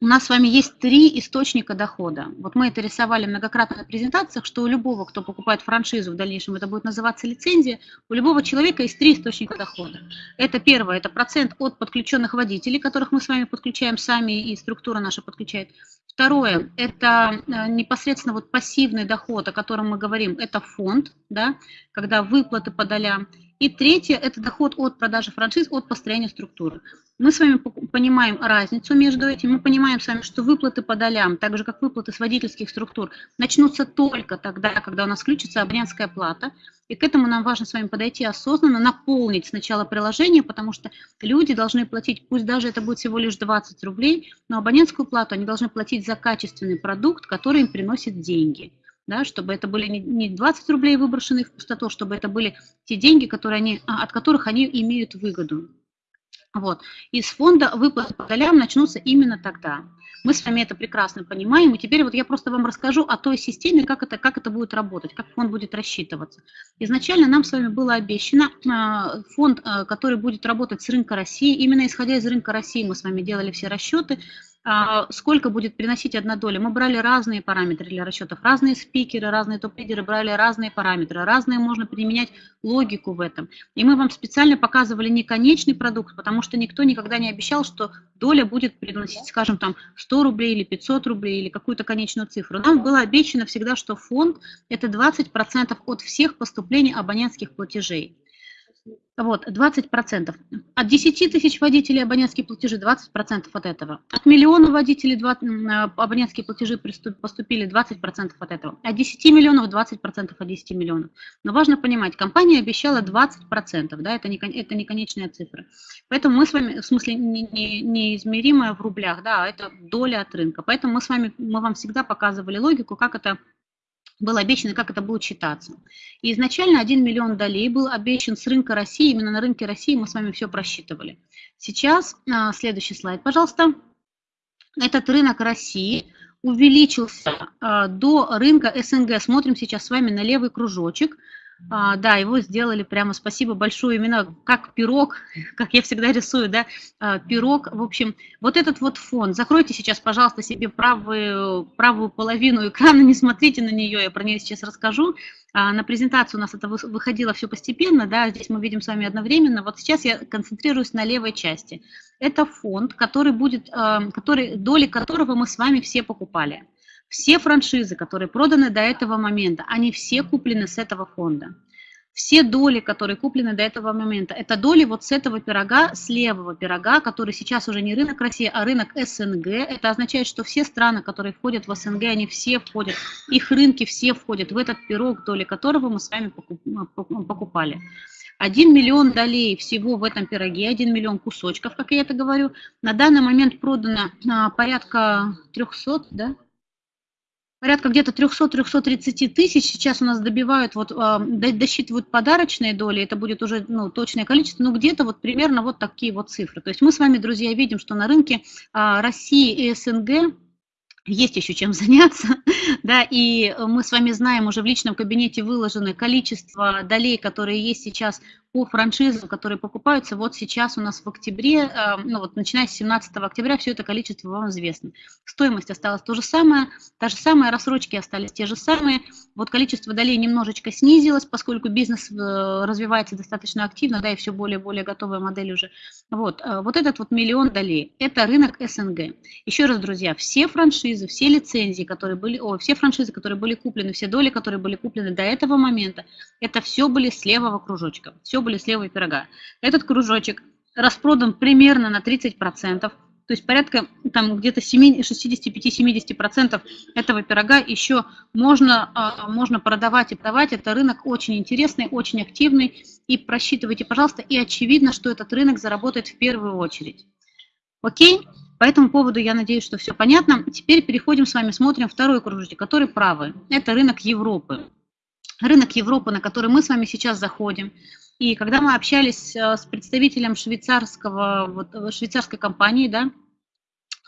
у нас с вами есть три источника дохода. Вот мы это рисовали многократно на презентациях, что у любого, кто покупает франшизу, в дальнейшем это будет называться лицензия, у любого человека есть три источника дохода. Это первое, это процент от подключенных водителей, которых мы с вами подключаем сами, и структура наша подключает. Второе, это э, непосредственно вот пассивный доход, о котором мы говорим, это фонд, да, когда выплаты по долям. И третье – это доход от продажи франшиз, от построения структуры. Мы с вами понимаем разницу между этим. Мы понимаем с вами, что выплаты по долям, так же как выплаты с водительских структур, начнутся только тогда, когда у нас включится абонентская плата. И к этому нам важно с вами подойти осознанно, наполнить сначала приложение, потому что люди должны платить, пусть даже это будет всего лишь 20 рублей, но абонентскую плату они должны платить за качественный продукт, который им приносит деньги да, чтобы это были не 20 рублей выброшенные в пустоту, чтобы это были те деньги, которые они, а, от которых они имеют выгоду. Вот. Из фонда выплаты по долям начнутся именно тогда. Мы с вами это прекрасно понимаем, и теперь вот я просто вам расскажу о той системе, как это, как это будет работать, как фонд будет рассчитываться. Изначально нам с вами было обещано а, фонд, а, который будет работать с рынка России. Именно исходя из рынка России мы с вами делали все расчеты, сколько будет приносить одна доля. Мы брали разные параметры для расчетов, разные спикеры, разные топ-лидеры брали разные параметры, разные можно применять логику в этом. И мы вам специально показывали не конечный продукт, потому что никто никогда не обещал, что доля будет приносить, скажем, там 100 рублей или 500 рублей или какую-то конечную цифру. Нам было обещано всегда, что фонд – это 20% от всех поступлений абонентских платежей. Вот, 20%. От 10 тысяч водителей абонентские платежи 20% от этого. От миллиона водителей 20, э, абонентские платежи поступили 20% от этого. От 10 миллионов 20% от 10 миллионов. Но важно понимать, компания обещала 20%, да, это не, это не конечная цифра. Поэтому мы с вами, в смысле, не, не, неизмеримая в рублях, да, а это доля от рынка. Поэтому мы с вами, мы вам всегда показывали логику, как это было обещано, как это будет считаться. И изначально 1 миллион долей был обещан с рынка России, именно на рынке России мы с вами все просчитывали. Сейчас, а, следующий слайд, пожалуйста. Этот рынок России увеличился а, до рынка СНГ. Смотрим сейчас с вами на левый кружочек – а, да, его сделали прямо, спасибо большое, именно как пирог, как я всегда рисую, да, а, пирог. В общем, вот этот вот фон, закройте сейчас, пожалуйста, себе правую, правую половину экрана, не смотрите на нее, я про нее сейчас расскажу. А, на презентацию у нас это выходило все постепенно, да, здесь мы видим с вами одновременно. Вот сейчас я концентрируюсь на левой части. Это фонд, который будет, а, который, доли которого мы с вами все покупали. Все франшизы, которые проданы до этого момента, они все куплены с этого фонда. Все доли, которые куплены до этого момента, это доли вот с этого пирога, с левого пирога, который сейчас уже не рынок России, а рынок СНГ. Это означает, что все страны, которые входят в СНГ, они все входят, их рынки все входят в этот пирог, доли которого мы с вами покупали. 1 миллион долей всего в этом пироге, 1 миллион кусочков, как я это говорю. На данный момент продано а, порядка 300, да, порядка где-то 300-330 тысяч сейчас у нас добивают, вот, а, досчитывают подарочные доли, это будет уже ну, точное количество, но где-то вот примерно вот такие вот цифры. То есть мы с вами, друзья, видим, что на рынке а, России и СНГ есть еще чем заняться, да, и мы с вами знаем, уже в личном кабинете выложено количество долей, которые есть сейчас по франшизам, которые покупаются вот сейчас у нас в октябре, э, ну вот начиная с 17 октября, все это количество вам известно. Стоимость осталась то же самое, та же самая, рассрочки остались те же самые, вот количество долей немножечко снизилось, поскольку бизнес развивается достаточно активно, да, и все более и более готовая модель уже. Вот, вот этот вот миллион долей, это рынок СНГ. Еще раз, друзья, все франшизы, все лицензии, которые были, о, все франшизы, которые были куплены, все доли, которые были куплены до этого момента, это все были с левого кружочка, все были с левого пирога. Этот кружочек распродан примерно на 30%, то есть порядка там где-то 65-70% этого пирога еще можно, а, можно продавать и продавать. Это рынок очень интересный, очень активный. И просчитывайте, пожалуйста, и очевидно, что этот рынок заработает в первую очередь. Окей? По этому поводу я надеюсь, что все понятно. Теперь переходим с вами, смотрим второй кружочек, который правый. Это рынок Европы. Рынок Европы, на который мы с вами сейчас заходим. И когда мы общались э, с представителем швейцарского, вот, э, швейцарской компании, да,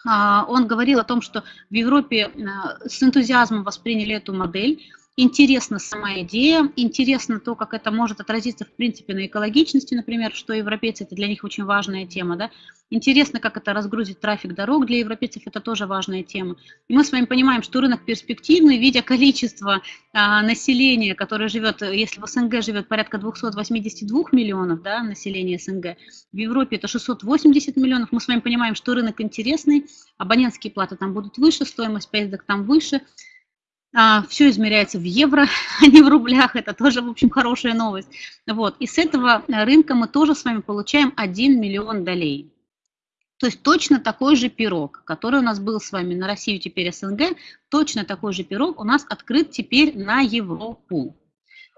а, он говорил о том, что в Европе э, с энтузиазмом восприняли эту модель, Интересна сама идея, интересно то, как это может отразиться в принципе на экологичности, например, что европейцы, это для них очень важная тема, да. Интересно, как это разгрузит трафик дорог, для европейцев это тоже важная тема. И мы с вами понимаем, что рынок перспективный, видя количество а, населения, которое живет, если в СНГ живет порядка 282 миллионов, да, населения СНГ, в Европе это 680 миллионов, мы с вами понимаем, что рынок интересный, абонентские платы там будут выше, стоимость поездок там выше, а, все измеряется в евро, а не в рублях. Это тоже, в общем, хорошая новость. Вот. И с этого рынка мы тоже с вами получаем 1 миллион долей. То есть точно такой же пирог, который у нас был с вами на Россию, теперь СНГ, точно такой же пирог у нас открыт теперь на Европу.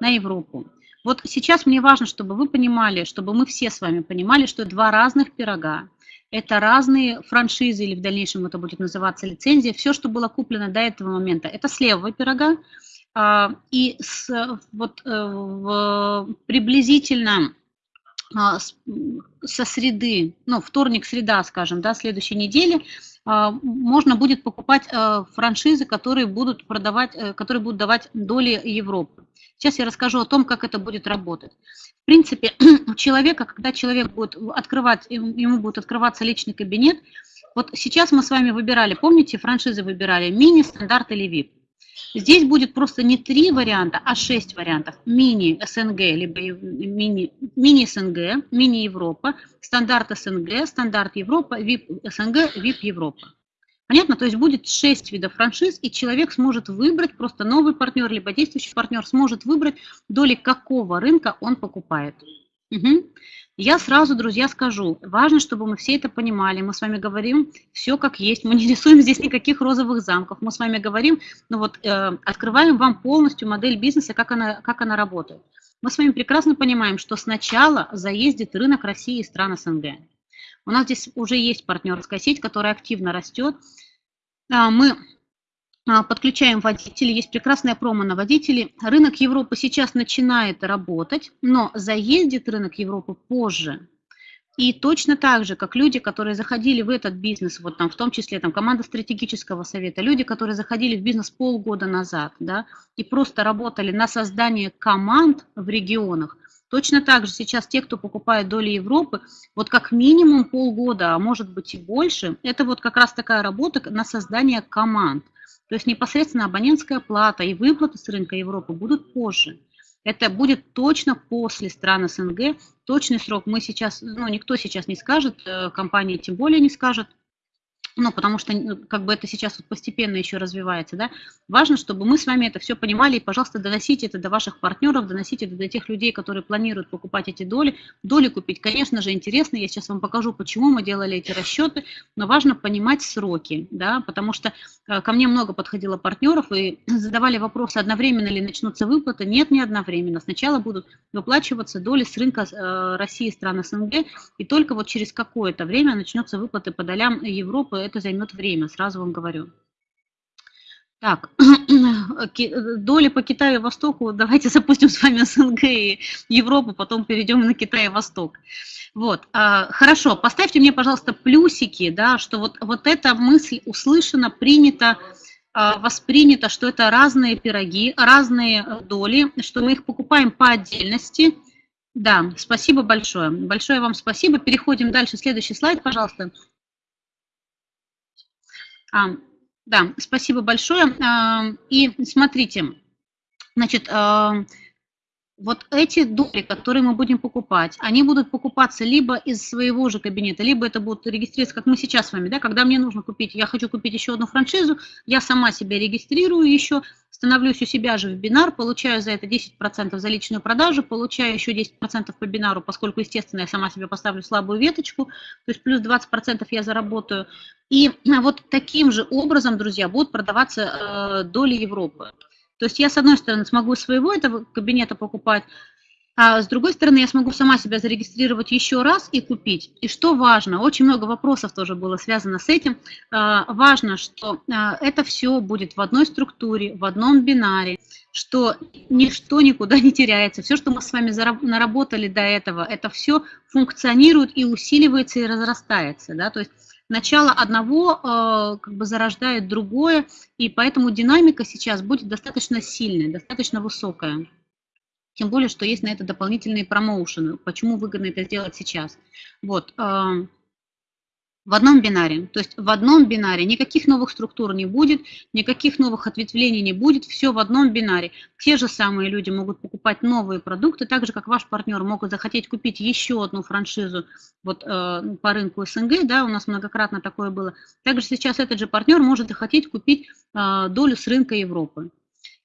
На Европу. Вот сейчас мне важно, чтобы вы понимали, чтобы мы все с вами понимали, что два разных пирога. Это разные франшизы, или в дальнейшем это будет называться лицензия. Все, что было куплено до этого момента, это с левого пирога. А, и с, вот, э, в, приблизительно а, со среды, ну, вторник-среда, скажем, да, следующей недели, можно будет покупать э, франшизы, которые будут продавать, э, которые будут давать доли Европы. Сейчас я расскажу о том, как это будет работать. В принципе, у человека, когда человек будет открывать, ему будет открываться личный кабинет, вот сейчас мы с вами выбирали, помните, франшизы выбирали мини, стандарт или VIP. Здесь будет просто не три варианта, а шесть вариантов. Мини СНГ, либо мини, мини СНГ, мини Европа, стандарт СНГ, стандарт Европа, VIP СНГ, VIP Европа. Понятно? То есть будет 6 видов франшиз, и человек сможет выбрать, просто новый партнер, либо действующий партнер сможет выбрать, доли какого рынка он покупает. Угу. Я сразу, друзья, скажу, важно, чтобы мы все это понимали. Мы с вами говорим все как есть, мы не рисуем здесь никаких розовых замков. Мы с вами говорим, ну вот, э, открываем вам полностью модель бизнеса, как она, как она работает. Мы с вами прекрасно понимаем, что сначала заездит рынок России и стран СНГ. У нас здесь уже есть партнерская сеть, которая активно растет. А, мы подключаем водителей, есть прекрасная промо на водителей. Рынок Европы сейчас начинает работать, но заездит рынок Европы позже. И точно так же, как люди, которые заходили в этот бизнес, вот там в том числе там команда стратегического совета, люди, которые заходили в бизнес полгода назад, да, и просто работали на создание команд в регионах, Точно так же сейчас те, кто покупает доли Европы, вот как минимум полгода, а может быть и больше, это вот как раз такая работа на создание команд. То есть непосредственно абонентская плата и выплаты с рынка Европы будут позже. Это будет точно после стран СНГ. Точный срок мы сейчас, ну, никто сейчас не скажет, э, компания тем более не скажет, ну, потому что ну, как бы это сейчас вот постепенно еще развивается, да, важно, чтобы мы с вами это все понимали, и, пожалуйста, доносите это до ваших партнеров, доносите это до тех людей, которые планируют покупать эти доли. Доли купить, конечно же, интересно, я сейчас вам покажу, почему мы делали эти расчеты, но важно понимать сроки, да, потому что э, ко мне много подходило партнеров и задавали вопросы, одновременно ли начнутся выплаты, нет, не одновременно, сначала будут выплачиваться доли с рынка э, России стран СНГ, и только вот через какое-то время начнется выплаты по долям Европы, это займет время, сразу вам говорю. Так, доли по Китаю и Востоку, давайте запустим с вами СНГ и Европу, потом перейдем на Китай и Восток. Вот, а, хорошо, поставьте мне, пожалуйста, плюсики, да, что вот, вот эта мысль услышана, принята, а, воспринята, что это разные пироги, разные доли, что мы их покупаем по отдельности, Да, спасибо большое. Большое вам спасибо. Переходим дальше. Следующий слайд, пожалуйста. А, да, спасибо большое. А, и смотрите, значит, а, вот эти доли, которые мы будем покупать, они будут покупаться либо из своего же кабинета, либо это будут регистрироваться, как мы сейчас с вами, да, когда мне нужно купить, я хочу купить еще одну франшизу, я сама себя регистрирую еще, становлюсь у себя же в бинар, получаю за это 10% за личную продажу, получаю еще 10% по бинару, поскольку, естественно, я сама себе поставлю слабую веточку, то есть плюс 20% я заработаю. И вот таким же образом, друзья, будут продаваться э, доли Европы. То есть я, с одной стороны, смогу своего этого кабинета покупать, а с другой стороны, я смогу сама себя зарегистрировать еще раз и купить. И что важно, очень много вопросов тоже было связано с этим. А, важно, что а, это все будет в одной структуре, в одном бинаре, что ничто никуда не теряется. Все, что мы с вами наработали до этого, это все функционирует и усиливается и разрастается. Да? То есть начало одного э, как бы зарождает другое, и поэтому динамика сейчас будет достаточно сильная, достаточно высокая. Тем более, что есть на это дополнительные промоушены. Почему выгодно это сделать сейчас? Вот. В одном бинаре. То есть в одном бинаре никаких новых структур не будет, никаких новых ответвлений не будет, все в одном бинаре. Те же самые люди могут покупать новые продукты, так же как ваш партнер могут захотеть купить еще одну франшизу вот, э, по рынку СНГ, да, у нас многократно такое было. Также сейчас этот же партнер может захотеть купить э, долю с рынка Европы.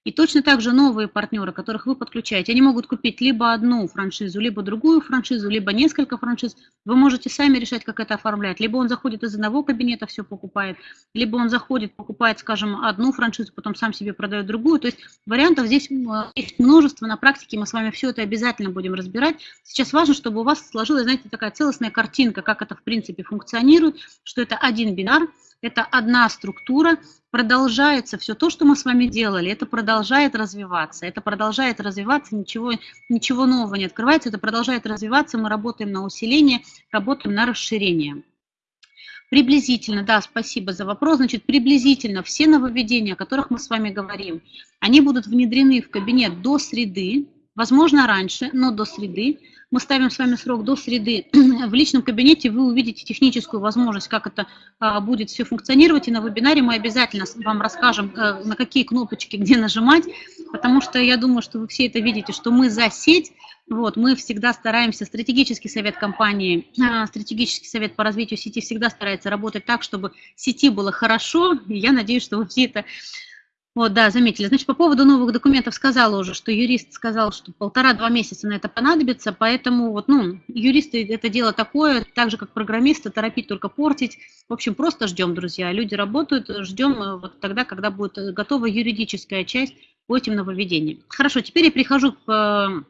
И точно так же новые партнеры, которых вы подключаете, они могут купить либо одну франшизу, либо другую франшизу, либо несколько франшиз. Вы можете сами решать, как это оформлять. Либо он заходит из одного кабинета, все покупает, либо он заходит, покупает, скажем, одну франшизу, потом сам себе продает другую. То есть вариантов здесь есть множество. На практике мы с вами все это обязательно будем разбирать. Сейчас важно, чтобы у вас сложилась, знаете, такая целостная картинка, как это в принципе функционирует, что это один бинар, это одна структура, продолжается все то, что мы с вами делали, это продолжает развиваться, это продолжает развиваться, ничего, ничего нового не открывается, это продолжает развиваться, мы работаем на усиление, работаем на расширение. Приблизительно, да, спасибо за вопрос. Значит, приблизительно все нововведения, о которых мы с вами говорим, они будут внедрены в кабинет до среды, возможно, раньше, но до среды мы ставим с вами срок до среды. В личном кабинете вы увидите техническую возможность, как это а, будет все функционировать. И на вебинаре мы обязательно вам расскажем, а, на какие кнопочки, где нажимать, потому что я думаю, что вы все это видите, что мы за сеть, вот, мы всегда стараемся, стратегический совет компании, а, стратегический совет по развитию сети всегда старается работать так, чтобы сети было хорошо, и я надеюсь, что вы все это вот, да, заметили. Значит, по поводу новых документов сказала уже, что юрист сказал, что полтора-два месяца на это понадобится, поэтому вот, ну, юристы это дело такое, так же, как программисты, торопить только портить. В общем, просто ждем, друзья. Люди работают, ждем э, вот тогда, когда будет готова юридическая часть по этим нововведениям. Хорошо, теперь я перехожу к,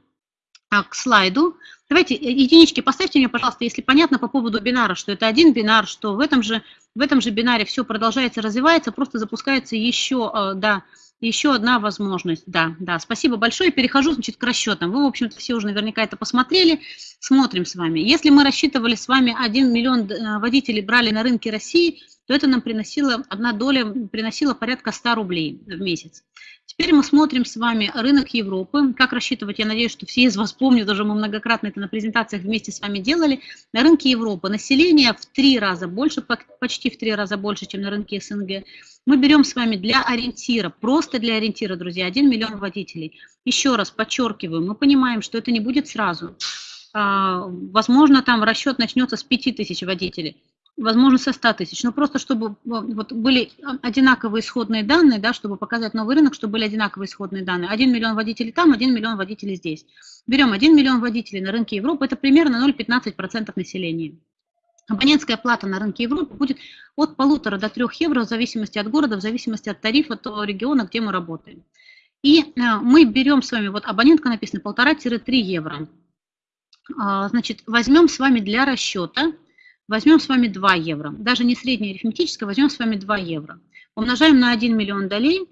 э, к слайду. Давайте э, единички поставьте мне, пожалуйста, если понятно по поводу бинара, что это один бинар, что в этом же в этом же бинаре все продолжается, развивается, просто запускается еще, э, да, еще одна возможность. Да, да, спасибо большое. Перехожу, значит, к расчетам. Вы, в общем-то, все уже наверняка это посмотрели. Смотрим с вами. Если мы рассчитывали с вами 1 миллион э, водителей брали на рынке России, то это нам приносило, одна доля приносила порядка 100 рублей в месяц. Теперь мы смотрим с вами рынок Европы. Как рассчитывать, я надеюсь, что все из вас помнят, даже мы многократно это на презентациях вместе с вами делали. На рынке Европы население в три раза больше, почти в три раза больше, чем на рынке СНГ. Мы берем с вами для ориентира, просто для ориентира, друзья, 1 миллион водителей. Еще раз подчеркиваю, мы понимаем, что это не будет сразу. А, возможно, там расчет начнется с 5 тысяч водителей возможно, со 100 тысяч. Но просто чтобы вот, были одинаковые исходные данные, да, чтобы показать новый рынок, чтобы были одинаковые исходные данные. 1 миллион водителей там, 1 миллион водителей здесь. Берем 1 миллион водителей на рынке Европы, это примерно 0,15% населения. Абонентская плата на рынке Европы будет от полутора до трех евро в зависимости от города, в зависимости от тарифа того региона, где мы работаем. И э, мы берем с вами, вот абонентка написана полтора-три евро. А, значит, возьмем с вами для расчета Возьмем с вами 2 евро. Даже не среднее арифметическое, возьмем с вами 2 евро. Умножаем на 1 миллион долей.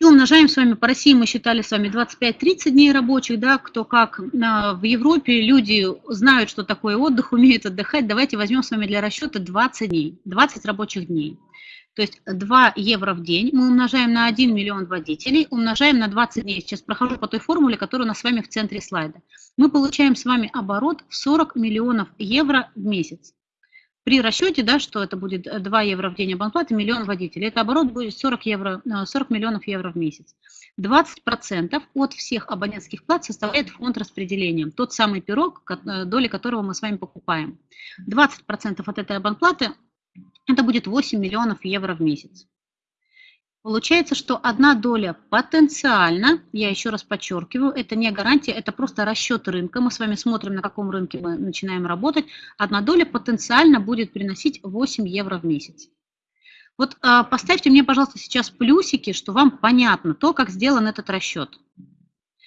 И умножаем с вами, по России мы считали с вами 25-30 дней рабочих, да, кто как. В Европе люди знают, что такое отдых, умеют отдыхать. Давайте возьмем с вами для расчета 20 дней, 20 рабочих дней. То есть 2 евро в день мы умножаем на 1 миллион водителей, умножаем на 20 дней. Сейчас прохожу по той формуле, которая у нас с вами в центре слайда. Мы получаем с вами оборот в 40 миллионов евро в месяц. При расчете, да, что это будет 2 евро в день абонплаты, миллион водителей, это оборот будет 40, евро, 40 миллионов евро в месяц. 20% от всех абонентских плат составляет фонд распределения, тот самый пирог, доли которого мы с вами покупаем. 20% от этой абонплаты это будет 8 миллионов евро в месяц. Получается, что одна доля потенциально, я еще раз подчеркиваю, это не гарантия, это просто расчет рынка. Мы с вами смотрим, на каком рынке мы начинаем работать. Одна доля потенциально будет приносить 8 евро в месяц. Вот а, поставьте мне, пожалуйста, сейчас плюсики, что вам понятно то, как сделан этот расчет.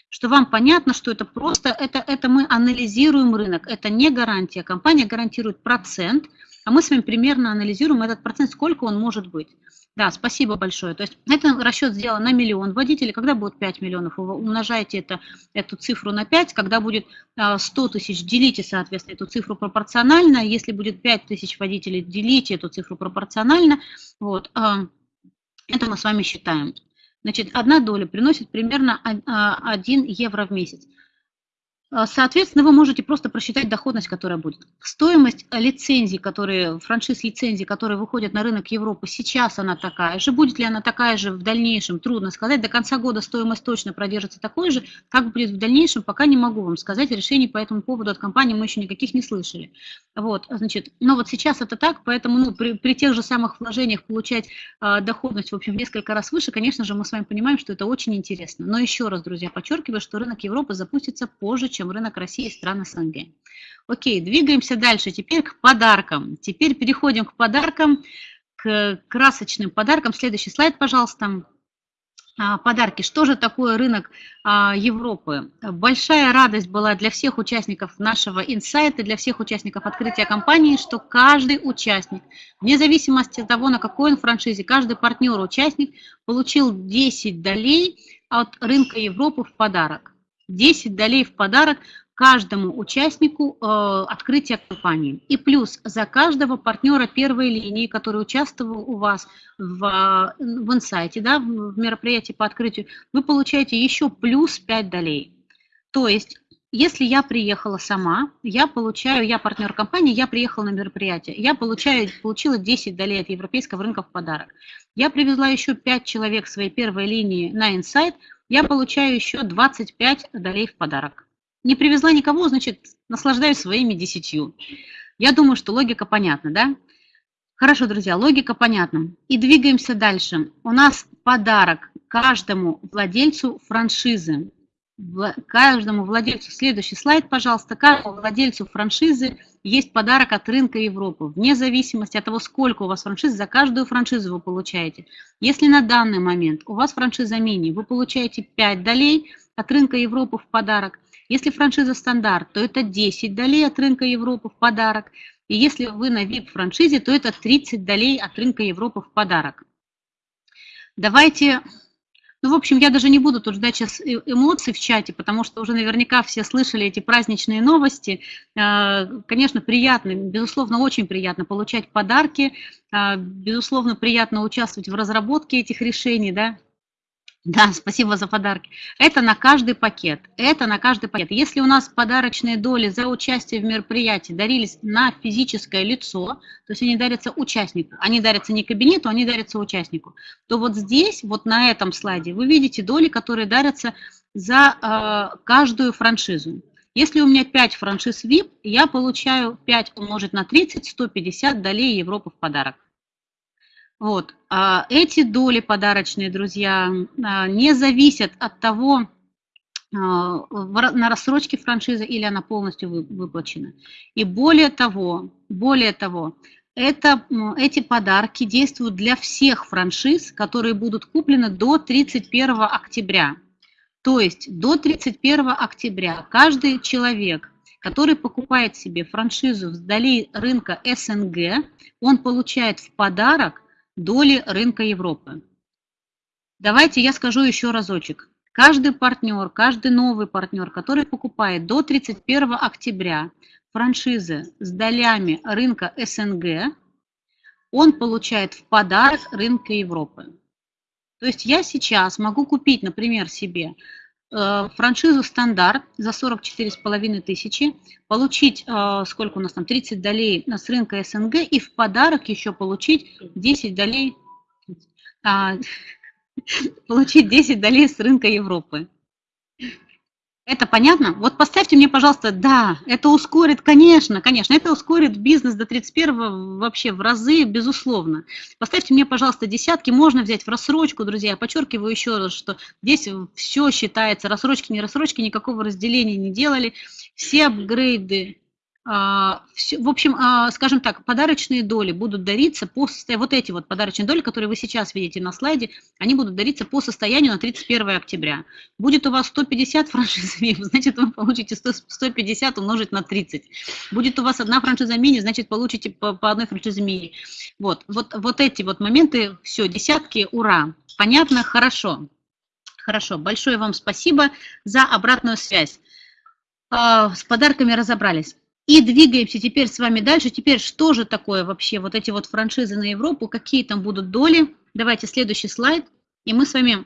Что вам понятно, что это просто, это, это мы анализируем рынок, это не гарантия. Компания гарантирует процент, а мы с вами примерно анализируем этот процент, сколько он может быть. Да, спасибо большое. То есть это расчет сделан на миллион водителей. Когда будет 5 миллионов, вы умножаете это, эту цифру на 5. Когда будет 100 а, тысяч, делите, соответственно, эту цифру пропорционально. Если будет 5 тысяч водителей, делите эту цифру пропорционально. Вот. А, это мы с вами считаем. Значит, одна доля приносит примерно 1 а, евро в месяц. А, соответственно, вы можете просто просчитать доходность, которая будет. Стоимость лицензий, которые, франшиз лицензий, которые выходят на рынок Европы, сейчас она такая же. Будет ли она такая же в дальнейшем, трудно сказать. До конца года стоимость точно продержится такой же. Как будет в дальнейшем, пока не могу вам сказать. Решений по этому поводу от компании мы еще никаких не слышали. Вот, значит, но вот сейчас это так, поэтому ну, при, при тех же самых вложениях получать э, доходность, в общем, в несколько раз выше, конечно же, мы с вами понимаем, что это очень интересно. Но еще раз, друзья, подчеркиваю, что рынок Европы запустится позже, чем чем рынок России и стран СНГ. Окей, двигаемся дальше. Теперь к подаркам. Теперь переходим к подаркам, к красочным подаркам. Следующий слайд, пожалуйста. А, подарки. Что же такое рынок а, Европы? Большая радость была для всех участников нашего инсайта, для всех участников открытия компании, что каждый участник, вне зависимости от того, на какой он франшизе, каждый партнер-участник получил 10 долей от рынка Европы в подарок. 10 долей в подарок каждому участнику э, открытия компании. И плюс за каждого партнера первой линии, который участвовал у вас в, в инсайте, да, в мероприятии по открытию, вы получаете еще плюс 5 долей. То есть, если я приехала сама, я получаю, я партнер компании, я приехала на мероприятие, я получаю, получила 10 долей от европейского рынка в подарок. Я привезла еще 5 человек своей первой линии на инсайт, я получаю еще 25 долей в подарок. Не привезла никого, значит, наслаждаюсь своими десятью. Я думаю, что логика понятна, да? Хорошо, друзья, логика понятна. И двигаемся дальше. У нас подарок каждому владельцу франшизы. Каждому владельцу, следующий слайд, пожалуйста, каждому владельцу франшизы есть подарок от рынка Европы, вне зависимости от того, сколько у вас франшиз, за каждую франшизу вы получаете. Если на данный момент у вас франшиза мини, вы получаете 5 долей от рынка Европы в подарок. Если франшиза стандарт, то это 10 долей от рынка Европы в подарок. И если вы на VIP-франшизе, то это 30 долей от рынка Европы в подарок. Давайте ну, в общем, я даже не буду тут ждать сейчас э, эмоций в чате, потому что уже наверняка все слышали эти праздничные новости. Э, конечно, приятно, безусловно, очень приятно получать подарки, э, безусловно, приятно участвовать в разработке этих решений, да, да, спасибо за подарки. Это на каждый пакет. Это на каждый пакет. Если у нас подарочные доли за участие в мероприятии дарились на физическое лицо, то есть они дарятся участнику, они дарятся не кабинету, они дарятся участнику, то вот здесь, вот на этом слайде, вы видите доли, которые дарятся за э, каждую франшизу. Если у меня 5 франшиз VIP, я получаю 5 умножить на 30, 150 долей Европы в подарок. Вот. А эти доли подарочные, друзья, а, не зависят от того, а, на рассрочке франшизы или она полностью выплачена. И более того, более того, это, эти подарки действуют для всех франшиз, которые будут куплены до 31 октября. То есть до 31 октября каждый человек, который покупает себе франшизу вдали рынка СНГ, он получает в подарок доли рынка Европы. Давайте я скажу еще разочек. Каждый партнер, каждый новый партнер, который покупает до 31 октября франшизы с долями рынка СНГ, он получает в подарок рынка Европы. То есть я сейчас могу купить, например, себе франшизу стандарт за 44,5 тысячи, получить, э, сколько у нас там, 30 долей с рынка СНГ и в подарок еще получить 10 долей, а, получить 10 долей с рынка Европы. Это понятно? Вот поставьте мне, пожалуйста, да, это ускорит, конечно, конечно, это ускорит бизнес до 31 вообще в разы, безусловно. Поставьте мне, пожалуйста, десятки, можно взять в рассрочку, друзья. Подчеркиваю еще раз, что здесь все считается, рассрочки, не рассрочки, никакого разделения не делали. Все апгрейды в общем, а, скажем так, подарочные доли будут дариться по состоянию, вот эти вот подарочные доли, которые вы сейчас видите на слайде, они будут дариться по состоянию на 31 октября. Будет у вас 150 франшиз значит, вы получите 100, 150 умножить на 30. Будет у вас одна франшиза мини, значит, получите по, по одной франшизе мини. Вот, вот, вот эти вот моменты, все, десятки, ура. Понятно? Хорошо. Хорошо, большое вам спасибо за обратную связь. А, с подарками разобрались. И двигаемся теперь с вами дальше. Теперь что же такое вообще вот эти вот франшизы на Европу, какие там будут доли? Давайте следующий слайд, и мы с вами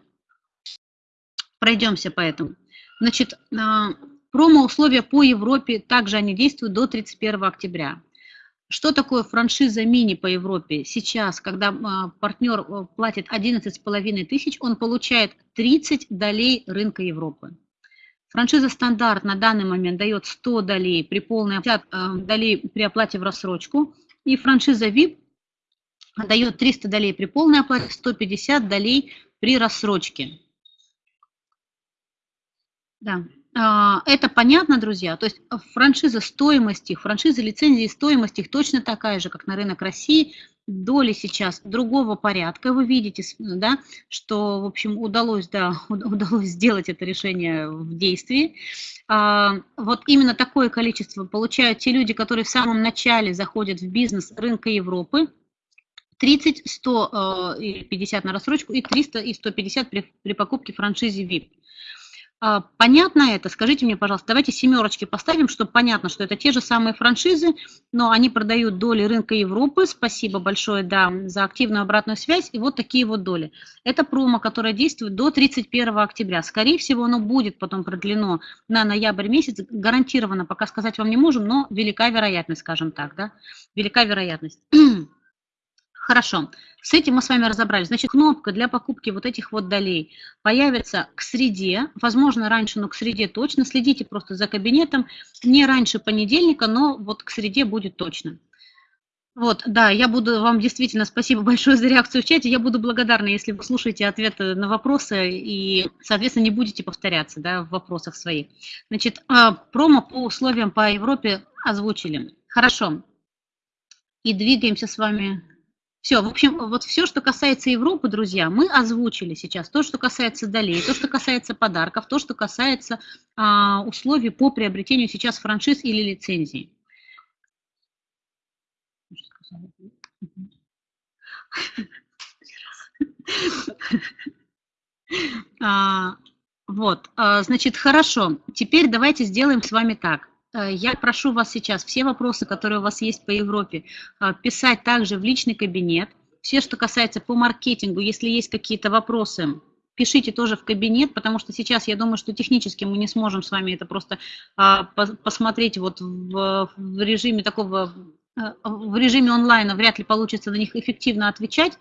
пройдемся по этому. Значит, а, промо-условия по Европе, также они действуют до 31 октября. Что такое франшиза мини по Европе? Сейчас, когда а, партнер а, платит 11,5 тысяч, он получает 30 долей рынка Европы. Франшиза стандарт на данный момент дает 100 долей при полной 50 э, долей при оплате в рассрочку. И франшиза VIP дает 300 долей при полной оплате, 150 долей при рассрочке. Да. А, это понятно, друзья? То есть франшиза стоимости, франшиза лицензии стоимости их точно такая же, как на рынок России доли сейчас другого порядка. Вы видите, да, что, в общем, удалось, да, удалось сделать это решение в действии. А, вот именно такое количество получают те люди, которые в самом начале заходят в бизнес рынка Европы. 30, 100 и 50 на рассрочку и 300 и 150 при, при покупке франшизе VIP. А, понятно это? Скажите мне, пожалуйста, давайте семерочки поставим, чтобы понятно, что это те же самые франшизы, но они продают доли рынка Европы. Спасибо большое, да, за активную обратную связь. И вот такие вот доли. Это промо, которое действует до 31 октября. Скорее всего, оно будет потом продлено на ноябрь месяц. Гарантированно, пока сказать вам не можем, но велика вероятность, скажем так, да, велика вероятность. Хорошо, с этим мы с вами разобрались. Значит, кнопка для покупки вот этих вот долей появится к среде, возможно, раньше, но к среде точно. Следите просто за кабинетом, не раньше понедельника, но вот к среде будет точно. Вот, да, я буду вам действительно спасибо большое за реакцию в чате. Я буду благодарна, если вы слушаете ответы на вопросы и, соответственно, не будете повторяться да, в вопросах своих. Значит, а, промо по условиям по Европе озвучили. Хорошо. И двигаемся с вами все, в общем, вот все, что касается Европы, друзья, мы озвучили сейчас. То, что касается долей, то, что касается подарков, то, что касается а, условий по приобретению сейчас франшиз или лицензий. А, вот, а, значит, хорошо. Теперь давайте сделаем с вами так. Э, я прошу вас сейчас все вопросы, которые у вас есть по Европе, э, писать также в личный кабинет. Все, что касается по маркетингу, если есть какие-то вопросы, пишите тоже в кабинет, потому что сейчас я думаю, что технически мы не сможем с вами это просто а, посмотреть вот в, в режиме такого, э, в режиме онлайна вряд ли получится на них эффективно отвечать.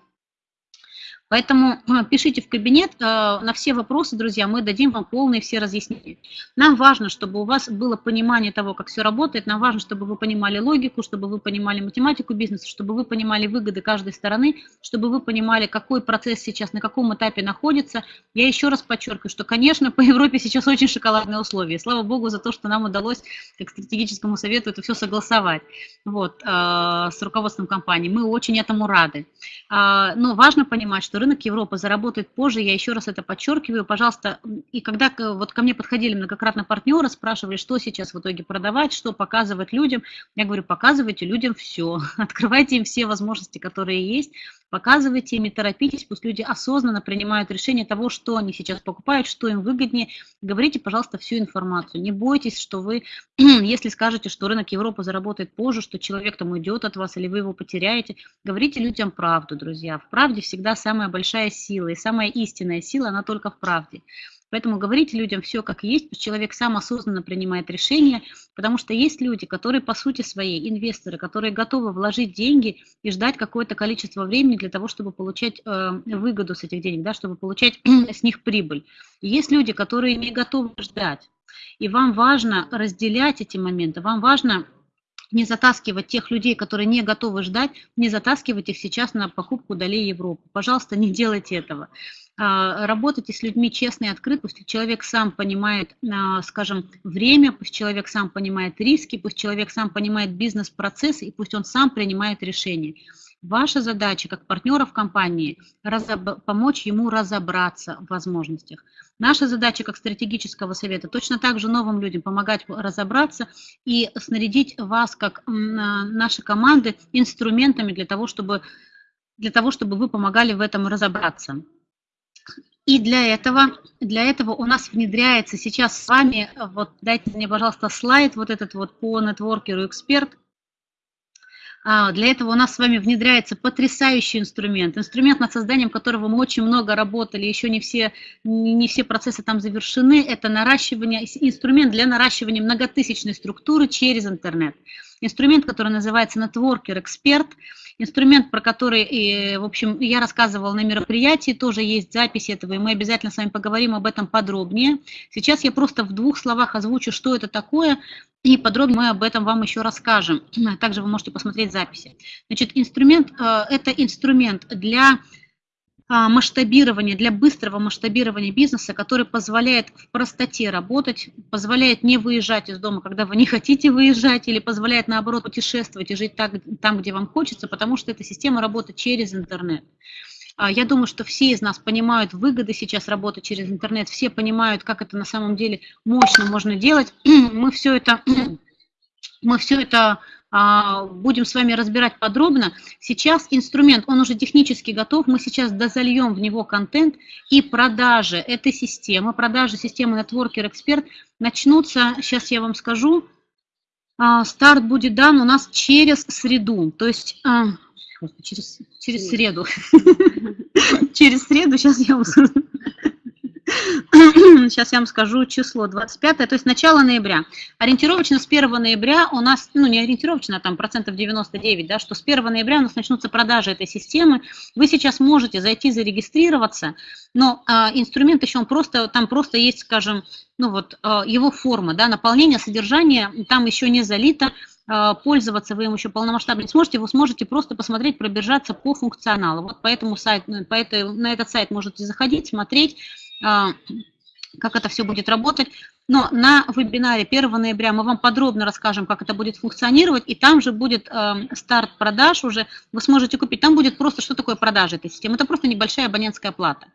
Поэтому э, пишите в кабинет, э, на все вопросы, друзья, мы дадим вам полные все разъяснения. Нам важно, чтобы у вас было понимание того, как все работает, нам важно, чтобы вы понимали логику, чтобы вы понимали математику бизнеса, чтобы вы понимали выгоды каждой стороны, чтобы вы понимали, какой процесс сейчас, на каком этапе находится. Я еще раз подчеркиваю, что, конечно, по Европе сейчас очень шоколадные условия. Слава Богу за то, что нам удалось, как стратегическому совету, это все согласовать вот, э, с руководством компании. Мы очень этому рады. Но важно понимать, что что рынок Европы заработает позже, я еще раз это подчеркиваю, пожалуйста, и когда вот ко мне подходили многократно партнеры, спрашивали, что сейчас в итоге продавать, что показывать людям, я говорю, показывайте людям все, открывайте им все возможности, которые есть, показывайте им, не торопитесь, пусть люди осознанно принимают решение того, что они сейчас покупают, что им выгоднее, говорите, пожалуйста, всю информацию, не бойтесь, что вы, если скажете, что рынок Европы заработает позже, что человек там уйдет от вас или вы его потеряете, говорите людям правду, друзья, в правде всегда самая большая сила, и самая истинная сила, она только в правде. Поэтому говорите людям все как есть, пусть человек сам осознанно принимает решения, потому что есть люди, которые по сути своей, инвесторы, которые готовы вложить деньги и ждать какое-то количество времени для того, чтобы получать э, выгоду с этих денег, да, чтобы получать с них прибыль. И есть люди, которые не готовы ждать. И вам важно разделять эти моменты, вам важно не затаскивать тех людей, которые не готовы ждать, не затаскивать их сейчас на покупку долей Европы. Пожалуйста, не делайте этого. А, работайте с людьми честно и открыто, пусть человек сам понимает, а, скажем, время, пусть человек сам понимает риски, пусть человек сам понимает бизнес-процесс, и пусть он сам принимает решения. Ваша задача как партнера в компании – помочь ему разобраться в возможностях. Наша задача как стратегического совета точно так же новым людям помогать разобраться и снарядить вас, как наши команды, инструментами для того, чтобы, для того, чтобы вы помогали в этом разобраться. И для этого, для этого у нас внедряется сейчас с вами, вот дайте мне, пожалуйста, слайд вот этот вот по нетворкеру эксперт. А, для этого у нас с вами внедряется потрясающий инструмент, инструмент, над созданием которого мы очень много работали, еще не все, не все процессы там завершены. Это наращивание, инструмент для наращивания многотысячной структуры через интернет. Инструмент, который называется Networker Expert – Инструмент, про который, в общем, я рассказывала на мероприятии, тоже есть запись этого, и мы обязательно с вами поговорим об этом подробнее. Сейчас я просто в двух словах озвучу, что это такое, и подробнее мы об этом вам еще расскажем. Также вы можете посмотреть записи. Значит, инструмент, э, это инструмент для масштабирования, для быстрого масштабирования бизнеса, который позволяет в простоте работать, позволяет не выезжать из дома, когда вы не хотите выезжать, или позволяет, наоборот, путешествовать и жить так, там, где вам хочется, потому что эта система работает через интернет. А, я думаю, что все из нас понимают выгоды сейчас работы через интернет, все понимают, как это на самом деле мощно можно делать. Мы все это, мы все это а, будем с вами разбирать подробно. Сейчас инструмент, он уже технически готов, мы сейчас дозальем в него контент. И продажи этой системы, продажи системы Networker Expert начнутся, сейчас я вам скажу, а, старт будет дан у нас через среду, то есть а, через, через среду. Через среду, сейчас я вам сейчас я вам скажу число 25, то есть начало ноября. Ориентировочно с 1 ноября у нас, ну не ориентировочно, а там процентов 99, да, что с 1 ноября у нас начнутся продажи этой системы. Вы сейчас можете зайти зарегистрироваться, но а, инструмент еще он просто, там просто есть, скажем, ну вот а, его форма, да, наполнение, содержание, там еще не залито, а, пользоваться вы им еще полномасштабно не сможете, вы сможете просто посмотреть, пробежаться по функционалу. Вот поэтому сайт, по этой, на этот сайт можете заходить, смотреть, как это все будет работать. Но на вебинаре 1 ноября мы вам подробно расскажем, как это будет функционировать, и там же будет э, старт продаж уже, вы сможете купить. Там будет просто, что такое продажа этой системы. Это просто небольшая абонентская плата.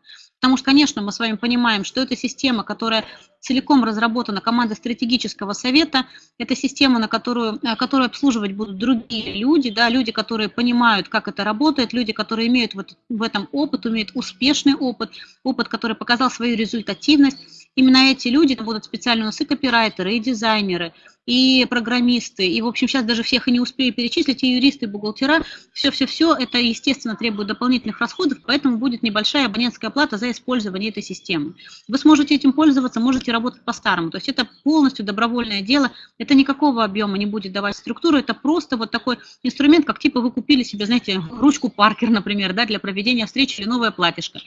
Потому что, конечно, мы с вами понимаем, что это система, которая целиком разработана командой стратегического совета, это система, на которую, э, которую обслуживать будут другие люди, да, люди, которые понимают, как это работает, люди, которые имеют вот в этом опыт, имеют успешный опыт, опыт, который показал свою результативность. Именно эти люди, это будут специально у нас и копирайтеры, и дизайнеры, и программисты, и, в общем, сейчас даже всех и не успею перечислить, и юристы, и бухгалтера, все-все-все, это, естественно, требует дополнительных расходов, поэтому будет небольшая абонентская плата за использование этой системы. Вы сможете этим пользоваться, можете работать по-старому, то есть это полностью добровольное дело, это никакого объема не будет давать структуру, это просто вот такой инструмент, как типа вы купили себе, знаете, ручку Паркер, например, да, для проведения встречи или новое платьишко.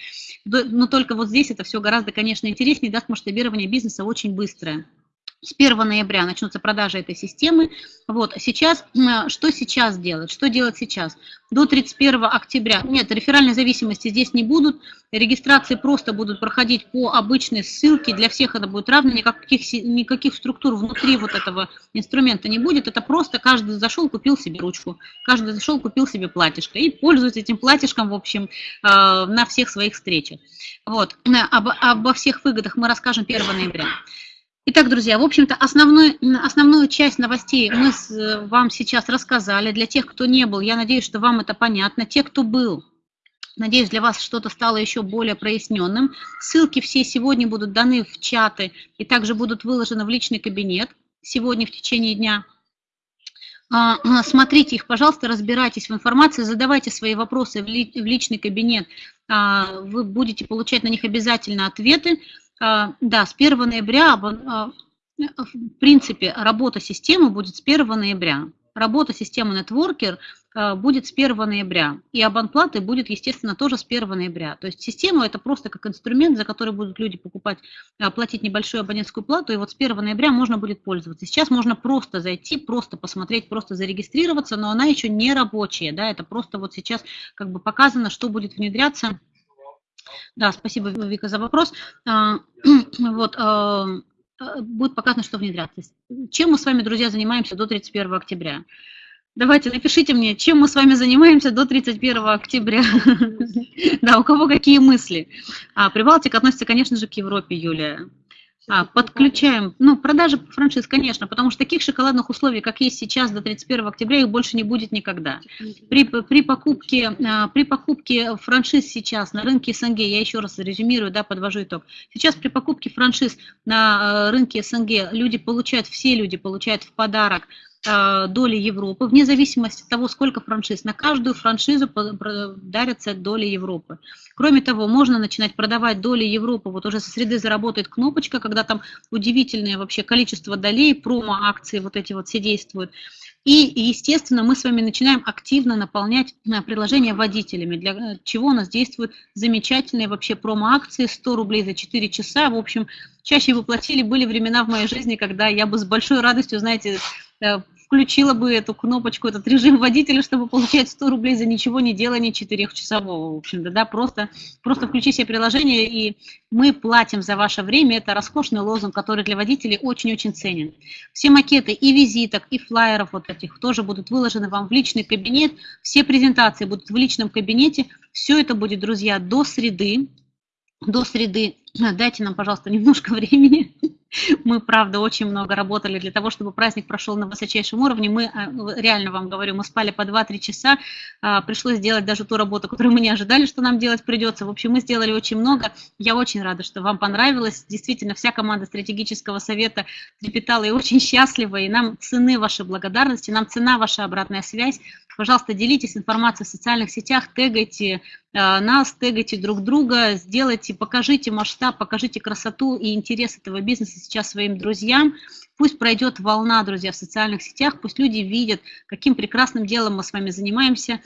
Но только вот здесь это все гораздо, конечно, интереснее, даст масштабирование бизнеса очень быстрое. С 1 ноября начнутся продажи этой системы. Вот, сейчас, что сейчас делать? Что делать сейчас? До 31 октября, нет, реферальной зависимости здесь не будут, регистрации просто будут проходить по обычной ссылке, для всех это будет равно, никаких, никаких структур внутри вот этого инструмента не будет, это просто каждый зашел, купил себе ручку, каждый зашел, купил себе платьишко и пользуется этим платьишком, в общем, э, на всех своих встречах. Вот, обо, обо всех выгодах мы расскажем 1 ноября. Итак, друзья, в общем-то, основной, основную часть новостей мы с, вам сейчас рассказали. Для тех, кто не был, я надеюсь, что вам это понятно. Те, кто был, надеюсь, для вас что-то стало еще более проясненным. Ссылки все сегодня будут даны в чаты и также будут выложены в личный кабинет сегодня в течение дня. А, смотрите их, пожалуйста, разбирайтесь в информации, задавайте свои вопросы в личный кабинет. А, вы будете получать на них обязательно ответы. А, да, с 1 ноября, а, в принципе, работа системы будет с 1 ноября. Работа системы Networker а, будет с 1 ноября. И абонплаты будет, естественно, тоже с 1 ноября. То есть система это просто как инструмент, за который будут люди покупать, платить небольшую абонентскую плату, и вот с 1 ноября можно будет пользоваться. Сейчас можно просто зайти, просто посмотреть, просто зарегистрироваться, но она еще не рабочая, да, это просто вот сейчас как бы показано, что будет внедряться да, спасибо, Вика, за вопрос. А, вот, а, а, будет показано, что внедряться. Чем мы с вами, друзья, занимаемся до 31 октября? Давайте, напишите мне, чем мы с вами занимаемся до 31 октября. Да, у кого какие мысли? Прибалтика относится, конечно же, к Европе, Юлия. А, подключаем, ну, продажи франшиз, конечно, потому что таких шоколадных условий, как есть сейчас до 31 октября, их больше не будет никогда. При, при, покупке, а, при покупке франшиз сейчас на рынке СНГ, я еще раз резюмирую, да, подвожу итог. Сейчас при покупке франшиз на а, рынке СНГ люди получают, все люди получают в подарок Э, доли Европы, вне зависимости от того, сколько франшиз. На каждую франшизу дарятся доли Европы. Кроме того, можно начинать продавать доли Европы. Вот уже со среды заработает кнопочка, когда там удивительное вообще количество долей, промо-акции вот эти вот все действуют. И, естественно, мы с вами начинаем активно наполнять э, приложение водителями, для э, чего у нас действуют замечательные вообще промо-акции, 100 рублей за 4 часа. В общем, чаще вы платили, были времена в моей жизни, когда я бы с большой радостью, знаете, включила бы эту кнопочку, этот режим водителя, чтобы получать 100 рублей за ничего не делание 4-часового. В общем-то, да, просто, просто включи себе приложение, и мы платим за ваше время. Это роскошный лозунг, который для водителей очень-очень ценен. Все макеты и визиток, и флайеров вот этих тоже будут выложены вам в личный кабинет. Все презентации будут в личном кабинете. Все это будет, друзья, до среды. До среды. Дайте нам, пожалуйста, немножко времени. Мы, правда, очень много работали для того, чтобы праздник прошел на высочайшем уровне. Мы, а, реально вам говорю, мы спали по 2-3 часа, а, пришлось сделать даже ту работу, которую мы не ожидали, что нам делать придется. В общем, мы сделали очень много. Я очень рада, что вам понравилось. Действительно, вся команда стратегического совета трепетала и очень счастлива, и нам цены ваши благодарности, нам цена ваша обратная связь. Пожалуйста, делитесь информацией в социальных сетях, тегайте нас, тегайте друг друга, сделайте, покажите масштаб, покажите красоту и интерес этого бизнеса сейчас своим друзьям. Пусть пройдет волна, друзья, в социальных сетях, пусть люди видят, каким прекрасным делом мы с вами занимаемся.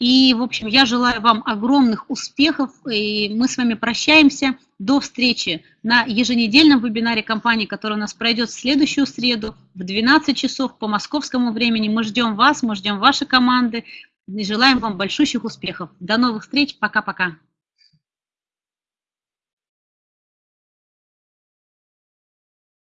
И, в общем, я желаю вам огромных успехов, и мы с вами прощаемся. До встречи на еженедельном вебинаре компании, который у нас пройдет в следующую среду в 12 часов по московскому времени. Мы ждем вас, мы ждем ваши команды и желаем вам большущих успехов. До новых встреч, пока-пока.